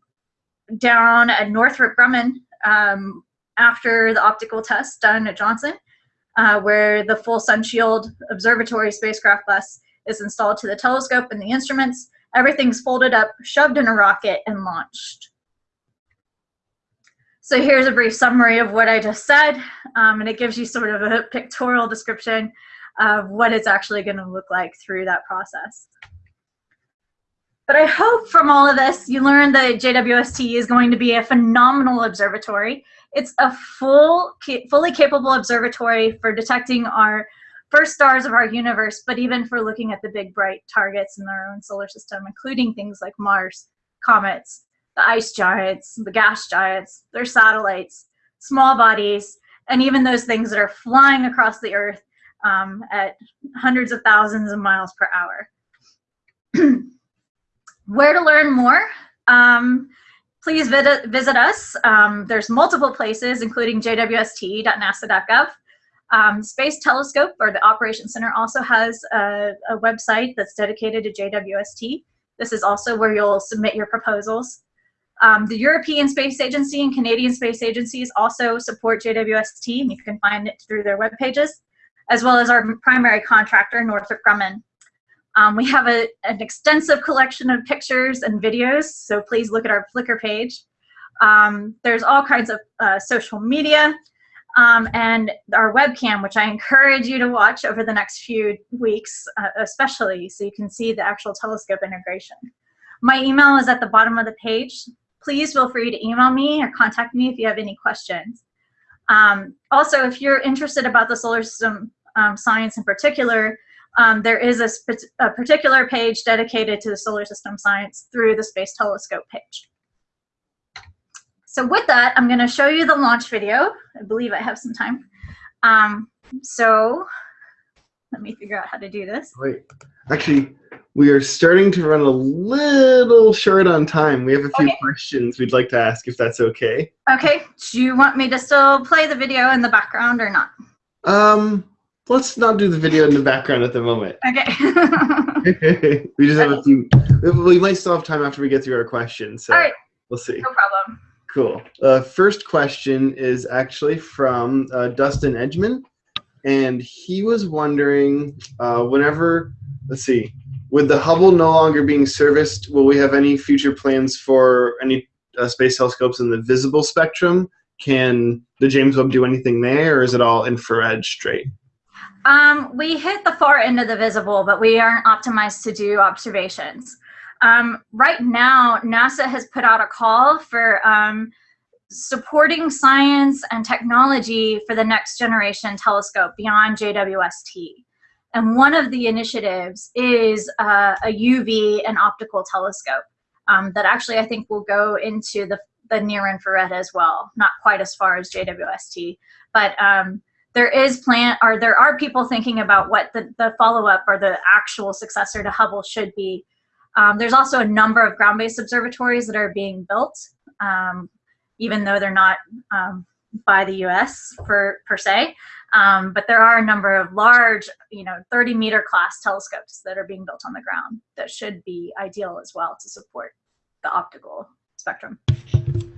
down at Northrop Grumman um, after the optical test done at Johnson, uh, where the full sun shield observatory spacecraft bus is installed to the telescope and the instruments. Everything's folded up, shoved in a rocket, and launched. So here's a brief summary of what I just said, um, and it gives you sort of a pictorial description of what it's actually going to look like through that process. But I hope from all of this you learned that JWST is going to be a phenomenal observatory. It's a full, fully capable observatory for detecting our first stars of our universe, but even for looking at the big bright targets in our own solar system, including things like Mars, comets, the ice giants, the gas giants, their satellites, small bodies, and even those things that are flying across the Earth um, at hundreds of thousands of miles per hour. Where to learn more? Um, please visit, visit us. Um, there's multiple places, including jwst.nasa.gov. Um, Space Telescope, or the Operations Center, also has a, a, website that's dedicated to JWST. This is also where you'll submit your proposals. Um, the European Space Agency and Canadian Space Agencies also support JWST, and you can find it through their web pages, as well as our primary contractor, Northrop Grumman. Um, we have a, an extensive collection of pictures and videos, so please look at our Flickr page. Um, there's all kinds of uh, social media, um, and our webcam, which I encourage you to watch over the next few weeks, uh, especially so you can see the actual telescope integration. My email is at the bottom of the page. please feel free to email me or contact me if you have any questions. Um, also, if you're interested about the solar system um, science in particular, um, there is a, a, particular page dedicated to the solar system science through the Space Telescope page. So with that, I'm going to show you the launch video. I believe I have some time. Um, so let me figure out how to do this. Wait, actually, we are starting to run a little short on time. We have a few okay. questions we'd like to ask, if that's okay. Okay. Do you want me to still play the video in the background or not? Um, let's not do the video in the background at the moment. Okay. we just have a few. We might still have time after we get through our questions. So All right. We'll see. No problem. Cool. Uh, first question is actually from uh, Dustin Edgman, and he was wondering uh, whenever, let's see, with the Hubble no longer being serviced, will we have any future plans for any uh, space telescopes in the visible spectrum? Can the James Webb do anything there, or is it all infrared straight? Um, we hit the far end of the visible, but we aren't optimized to do observations. Um, right now, NASA has put out a call for um, supporting science and technology for the next generation telescope beyond JWST. And one of the initiatives is uh, a UV and optical telescope um, that actually I think will go into the, the near infrared as well, not quite as far as JWST, but um, there is plan or there are people thinking about what the, the follow-up or the actual successor to Hubble should be. Um, there's also a number of ground-based observatories that are being built, um, even though they're not um, by the US for, per se. Um, but there are a number of large, you know, 30 meter class telescopes that are being built on the ground that should be ideal as well to support the optical spectrum.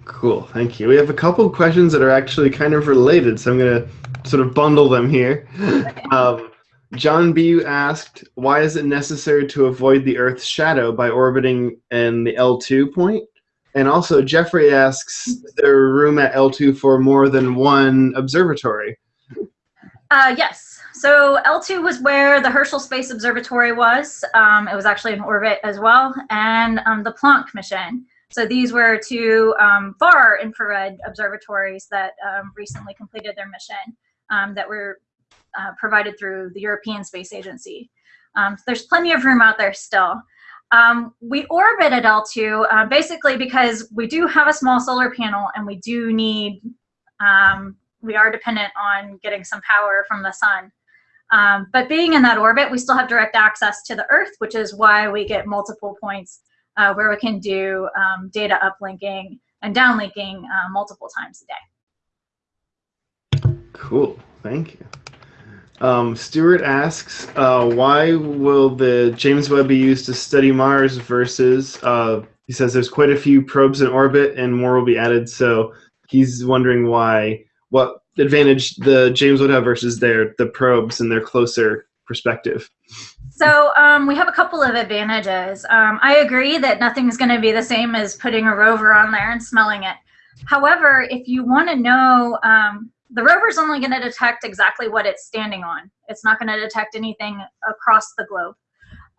Cool, thank you. We have a couple of questions that are actually kind of related, so I'm going to sort of bundle them here. Um, John B. asked, why is it necessary to avoid the Earth's shadow by orbiting in the L2 point? And also, Jeffrey asks, there room at L2 for more than one observatory? Uh, yes. So L2 was where the Herschel Space Observatory was. Um, it was actually in orbit as well, and um, the Planck mission. So these were two um, far infrared observatories that um, recently completed their mission um, that were uh, provided through the European Space Agency. Um, so there's plenty of room out there still. we orbit at L2 uh, basically because we do have a small solar panel and we do need um, we are dependent on getting some power from the sun. Um, but being in that orbit, we still have direct access to the Earth, which is why we get multiple points uh, where we can do um, data uplinking and downlinking uh, multiple times a day. Cool, thank you. Um, Stuart asks, uh, why will the James Webb be used to study Mars versus, uh, he says there's quite a few probes in orbit and more will be added, so he's wondering why what advantage the James would have versus their the probes and their closer perspective? So um, we have a couple of advantages. Um, I agree that nothing's going to be the same as putting a rover on there and smelling it. However, if you want to know, um, the rover's only going to detect exactly what it's standing on. It's not going to detect anything across the globe.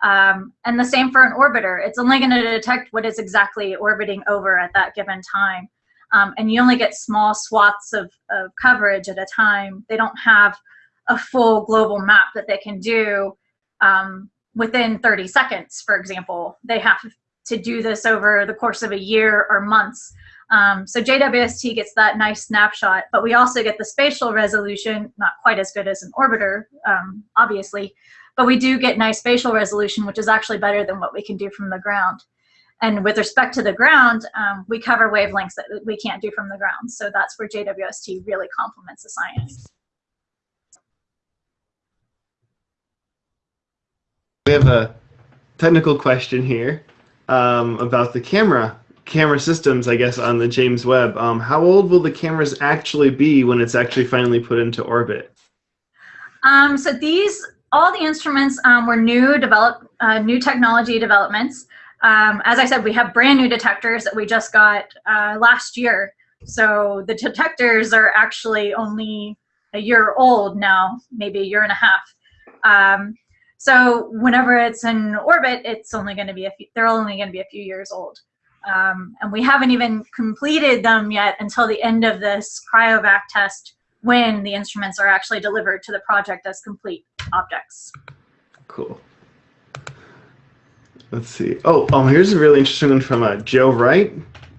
Um, and the same for an orbiter. It's only going to detect what is exactly orbiting over at that given time um, and you only get small swaths of, of coverage at a time. They don't have a full global map that they can do um, within 30 seconds, for example. They have to do this over the course of a year or months. Um, so JWST gets that nice snapshot, but we also get the spatial resolution, not quite as good as an orbiter, um, obviously, but we do get nice spatial resolution, which is actually better than what we can do from the ground. And with respect to the ground, um, we cover wavelengths that we can't do from the ground. So that's where JWST really complements the science. We have a technical question here um, about the camera camera systems, I guess, on the James Webb. Um, how old will the cameras actually be when it's actually finally put into orbit? Um, so these, all the instruments um, were new develop, uh, new technology developments. Um, as I said, we have brand new detectors that we just got uh, last year. So the detectors are actually only a year old now, maybe a year and a half. Um, so whenever it's in orbit, it's only going to be a few, they're only going to be a few years old. Um, and we haven't even completed them yet until the end of this cryovac test when the instruments are actually delivered to the project as complete objects. Cool. Let's see. Oh, um, here's a really interesting one from uh, Joe Wright.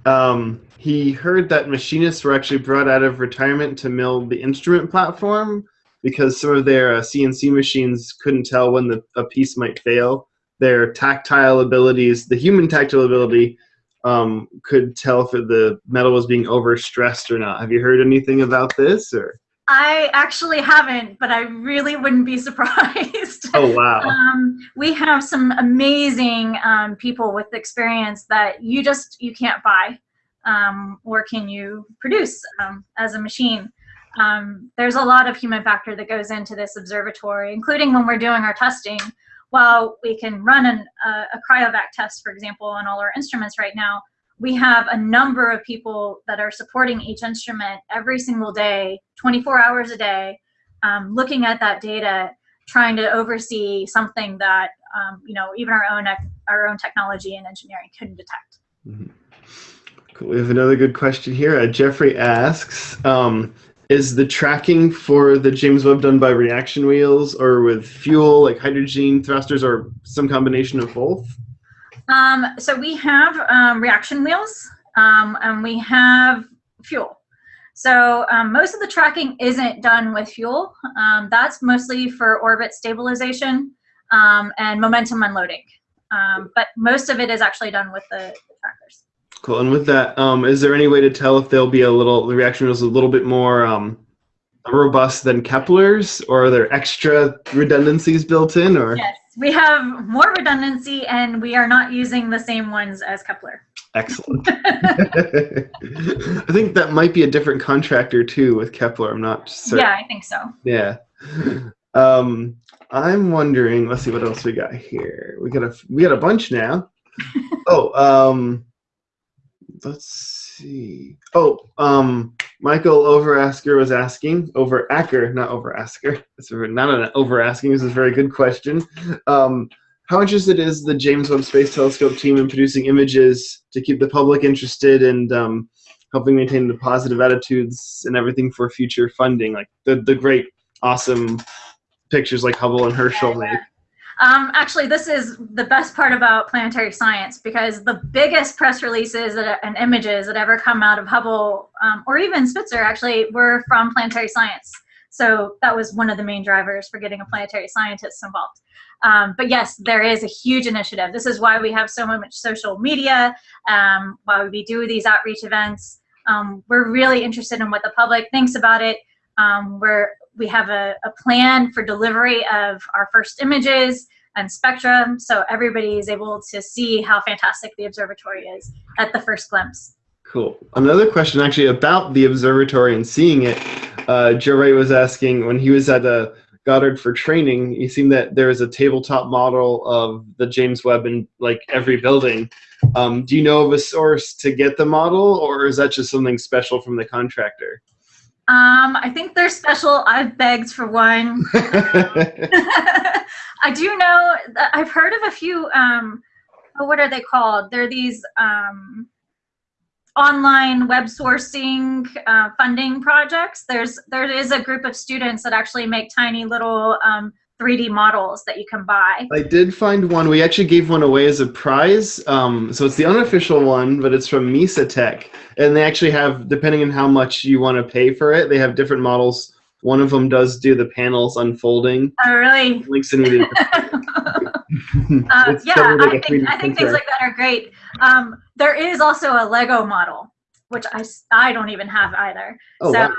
Um, he heard that machinists were actually brought out of retirement to mill the instrument platform because some of their uh, CNC machines couldn't tell when the, a piece might fail. Their tactile abilities, the human tactile ability, um, could tell if the metal was being overstressed or not. Have you heard anything about this? Or I actually haven't, but I really wouldn't be surprised. oh wow! um, we have some amazing um, people with experience that you just you can't buy, um, or can you produce um, as a machine. Um, there's a lot of human factor that goes into this observatory, including when we're doing our testing. While we can run an, uh, a cryovac test, for example, on all our instruments right now, we have a number of people that are supporting each instrument every single day, 24 hours a day, um, looking at that data, trying to oversee something that um, you know even our own our own technology and engineering couldn't detect. Mm -hmm. Cool. We have another good question here. Uh, Jeffrey asks, um, is the tracking for the James Webb done by reaction wheels or with fuel, like hydrogen thrusters, or some combination of both? Um, so we have um, reaction wheels um, and we have fuel. So um, most of the tracking isn't done with fuel. Um, that's mostly for orbit stabilization um, and momentum unloading. but most of it is actually done with the. Cool. And with that, is there any way to tell if there'll be a little, the reaction wheels a little bit more robust than Kepler's, or are there extra redundancies built in? Or yes, we have more redundancy and we are not using the same ones as Kepler. Excellent. I think that might be a different contractor too with Kepler. I'm not certain. Yeah, I think so. Yeah. Um, I'm wondering. Let's see what else we got here. We got a we got a bunch now. oh, um, let's see. Oh, um, Michael Overasker was asking, over Acker, not Overasker. It's not an over asking. This is a very good question. Um, how interested is the James Webb Space Telescope team in producing images to keep the public interested and um, helping maintain the positive attitudes and everything for future funding, like the the great, awesome pictures like Hubble and Herschel make? Um, actually, this is the best part about planetary science because the biggest press releases and images that ever come out of Hubble um, or even Spitzer actually were from planetary science. So that was one of the main drivers for getting a planetary scientist involved. Um, but yes, there is a huge initiative. This is why we have so much social media, um, why we do these outreach events. Um, we're really interested in what the public thinks about it. Um, we're we have a, a plan for delivery of our first images and spectrum so everybody is able to see how fantastic the observatory is at the first glimpse. Cool. Another question actually about the observatory and seeing it. Uh, Joe Wright was asking when he was at a Goddard for training, he seemed that there is a tabletop model of the James Webb in like every building. Um, do you know of a source to get the model or is that just something special from the contractor? Um, I think they're special. I've begged for one. I do know that I've heard of a few. Um, oh, what are they called? They're these um, online web sourcing uh, funding projects. There's there is a group of students that actually make tiny little um, 3D models that you can buy. I did find one. We actually gave one away as a prize. Um, so it's the unofficial one, but it's from Mesa Tech. And they actually have, depending on how much you want to pay for it, they have different models. One of them does do the panels unfolding. Oh, really? Links in the uh, yeah, like I, think, I think things like that are great. Um, there is also a Lego model, which I, I don't even have either. Oh, so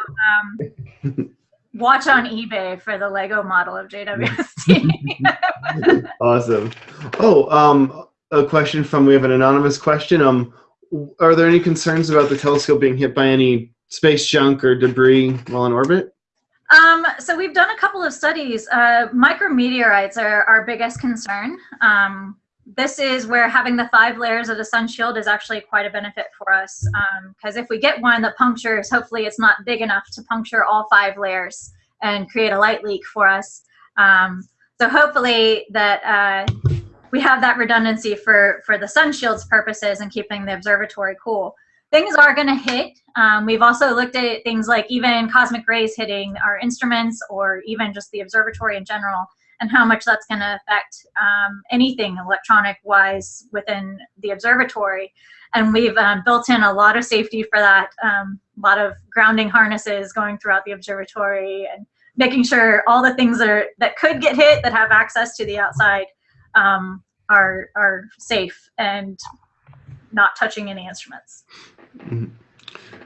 wow. watch on eBay for the Lego model of JWST. awesome. Oh, um, a question from we have an anonymous question. Um, are there any concerns about the telescope being hit by any space junk or debris while in orbit? Um, so we've done a couple of studies. Uh, micrometeorites are our biggest concern. Um, this is where having the five layers of the sun shield is actually quite a benefit for us because um, if we get one that punctures, hopefully it's not big enough to puncture all five layers and create a light leak for us. Um, so hopefully that uh, we have that redundancy for, for the sun shields purposes and keeping the observatory cool. Things are going to hit. Um, we've also looked at things like even cosmic rays hitting our instruments or even just the observatory in general and how much that's going to affect um, anything electronic wise within the observatory. And we've um, built in a lot of safety for that, um, a lot of grounding harnesses going throughout the observatory and making sure all the things that, are, that could get hit that have access to the outside um, are, are safe and not touching any instruments. Mm -hmm.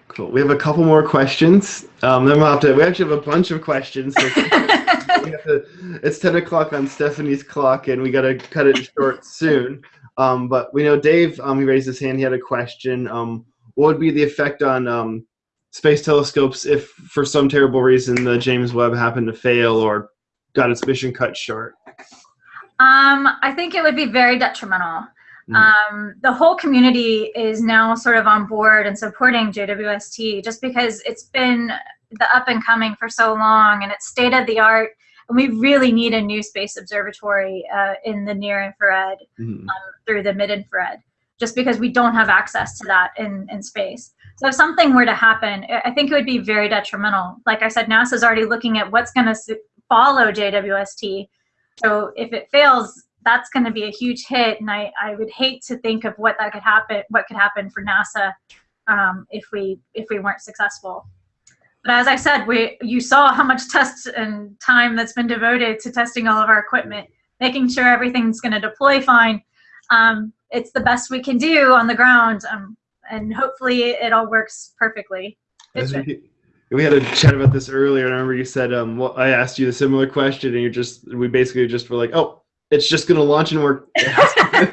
Cool. We have a couple more questions. Um, then we'll have to. We actually have a bunch of questions. So to, it's ten o'clock on Stefanie's clock, and we got to cut it short soon. Um, but we know Dave. Um, he raised his hand. He had a question. Um, what would be the effect on um, space telescopes if, for some terrible reason, the James Webb happened to fail or got its mission cut short? Um, I think it would be very detrimental. Mm. Um, the whole community is now sort of on board and supporting JWST just because it's been the up and coming for so long and it's state of the art. And we really need a new space observatory uh, in the near infrared mm. um, through the mid infrared, just because we don't have access to that in, in space. So if something were to happen, I think it would be very detrimental. Like I said, NASA's already looking at what's going to follow JWST. So if it fails, that's going to be a huge hit, and I, I would hate to think of what that could happen, what could happen for NASA um, if we if we weren't successful. But as I said, we you saw how much tests and time that's been devoted to testing all of our equipment, making sure everything's going to deploy fine. Um, it's the best we can do on the ground, um, and hopefully it all works perfectly. we had a chat about this earlier, and I remember you said, um, well, I asked you a similar question, and you're just, we basically just were like, oh, it's just going to launch and work. I,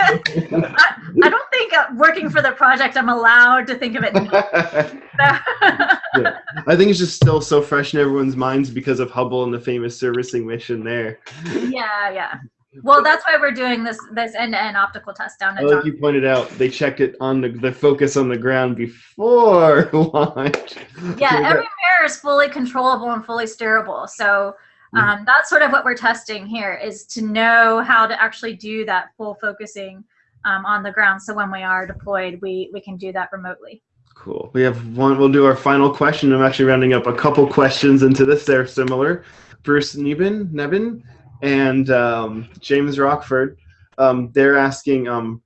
I, don't think uh, working for the project, I'm allowed to think of it. yeah. I think it's just still so fresh in everyone's minds because of Hubble and the famous servicing mission there. Yeah, yeah. Well, that's why we're doing this this end-to-end optical test down at. Like you pointed out, they checked it on the the focus on the ground before launch. Yeah, every mirror is fully controllable and fully steerable. So Mm-hmm. Um, that's sort of what we're testing here is to know how to actually do that full focusing um, on the ground. So when we are deployed, we, we can do that remotely. Cool. We have one, we'll do our final question. I'm actually rounding up a couple questions into this. They're similar. Bruce Nevin, Nebin and um, James Rockford, um, they're asking, um,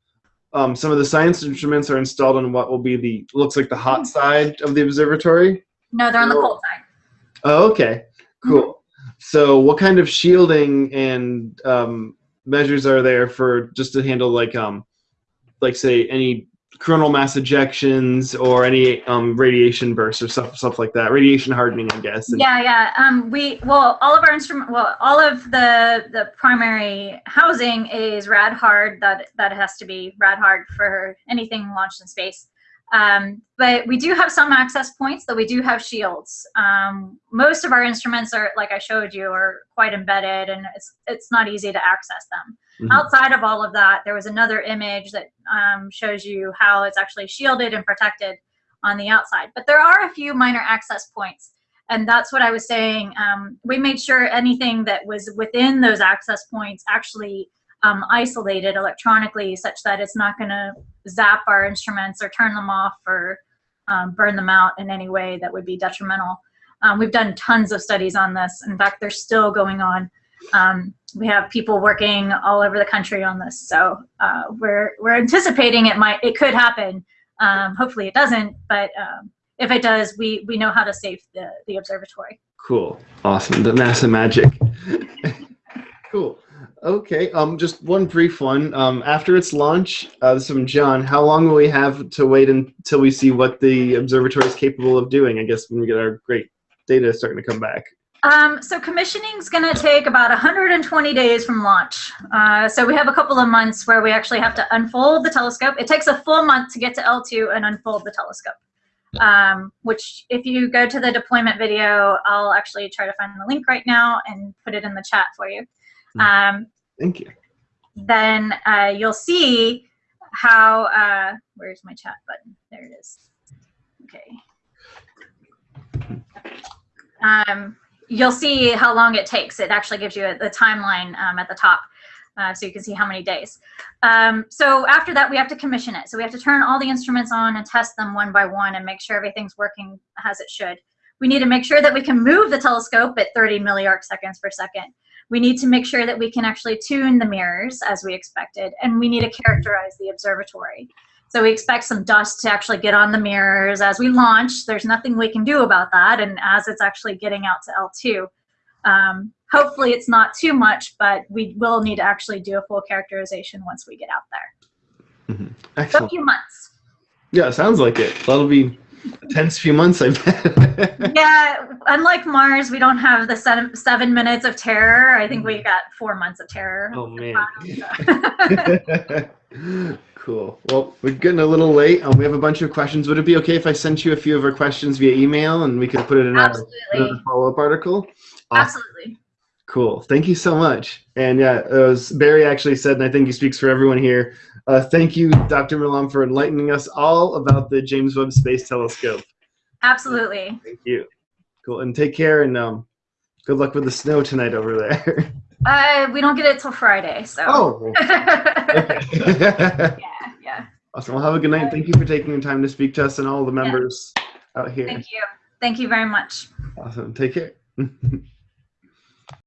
um, some of the science instruments are installed on what will be the, looks like the hot side of the observatory? No, they're on the cold side. Oh, okay. Cool. Mm -hmm. So what kind of shielding and um, measures are there for just to handle like um, like say any coronal mass ejections or any um, radiation bursts or stuff stuff like that radiation hardening i guess and yeah yeah um, we well all of our instrument well all of the the primary housing is rad hard that that has to be rad hard for anything launched in space um, but we do have some access points that we do have shields. Um, most of our instruments are, like I showed you, are quite embedded and it's, it's not easy to access them. Mm -hmm. Outside of all of that, there was another image that um, shows you how it's actually shielded and protected on the outside. But there are a few minor access points. And that's what I was saying. Um, we made sure anything that was within those access points actually um, isolated electronically such that it's not going to zap our instruments or turn them off or um, burn them out in any way that would be detrimental. Um, we've done tons of studies on this. In fact, they're still going on. Um, we have people working all over the country on this. So uh, we're, we're anticipating it might, it could happen. Um, hopefully it doesn't, but um, if it does, we, we know how to save the, the observatory. Cool. Awesome. The NASA magic. cool. Okay, um, just one brief one. Um, after its launch, uh, this is from John. How long will we have to wait until we see what the observatory is capable of doing? I guess when we get our great data starting to come back. Um, so commissioning is going to take about 120 days from launch. Uh, so we have a couple of months where we actually have to unfold the telescope. It takes a full month to get to L2 and unfold the telescope. Um, which if you go to the deployment video, I'll actually try to find the link right now and put it in the chat for you. Hmm. Um, Thank you. Then uh, you'll see how, uh, where's my chat button? There it is. Okay. You'll see how long it takes. It actually gives you a, the timeline um, at the top. uh, so you can see how many days. Um, so after that, we have to commission it. So we have to turn all the instruments on and test them one by one and make sure everything's working as it should. We need to make sure that we can move the telescope at 30 milliarc seconds per second. We need to make sure that we can actually tune the mirrors as we expected, and we need to characterize the observatory. So we expect some dust to actually get on the mirrors as we launch. There's nothing we can do about that, and as it's actually getting out to L2. Um, hopefully it's not too much, but we will need to actually do a full characterization once we get out there. Mhm. So a few months. Yeah, sounds like it. That'll be a tense few months, I bet. yeah, unlike Mars, we don't have the seven, seven minutes of terror. I think we got four months of terror. oh man. Cool. Well, we're getting a little late. and we have a bunch of questions. Would it be okay if I sent you a few of our questions via email and we could put it in our follow-up article? Awesome. Absolutely. Cool. Thank you so much. And yeah, it was, Barry actually said, and I think he speaks for everyone here. Uh, thank you, Dr. Milam, for enlightening us all about the James Webb Space Telescope. Absolutely. Thank you. Cool. And take care and um, good luck with the snow tonight over there. Uh, we don't get it till Friday, so. oh. yeah, yeah. awesome. Well, have a good night. Thank you for taking the time to speak to us and all the members out here. Thank you. Thank you very much. Awesome. Take care.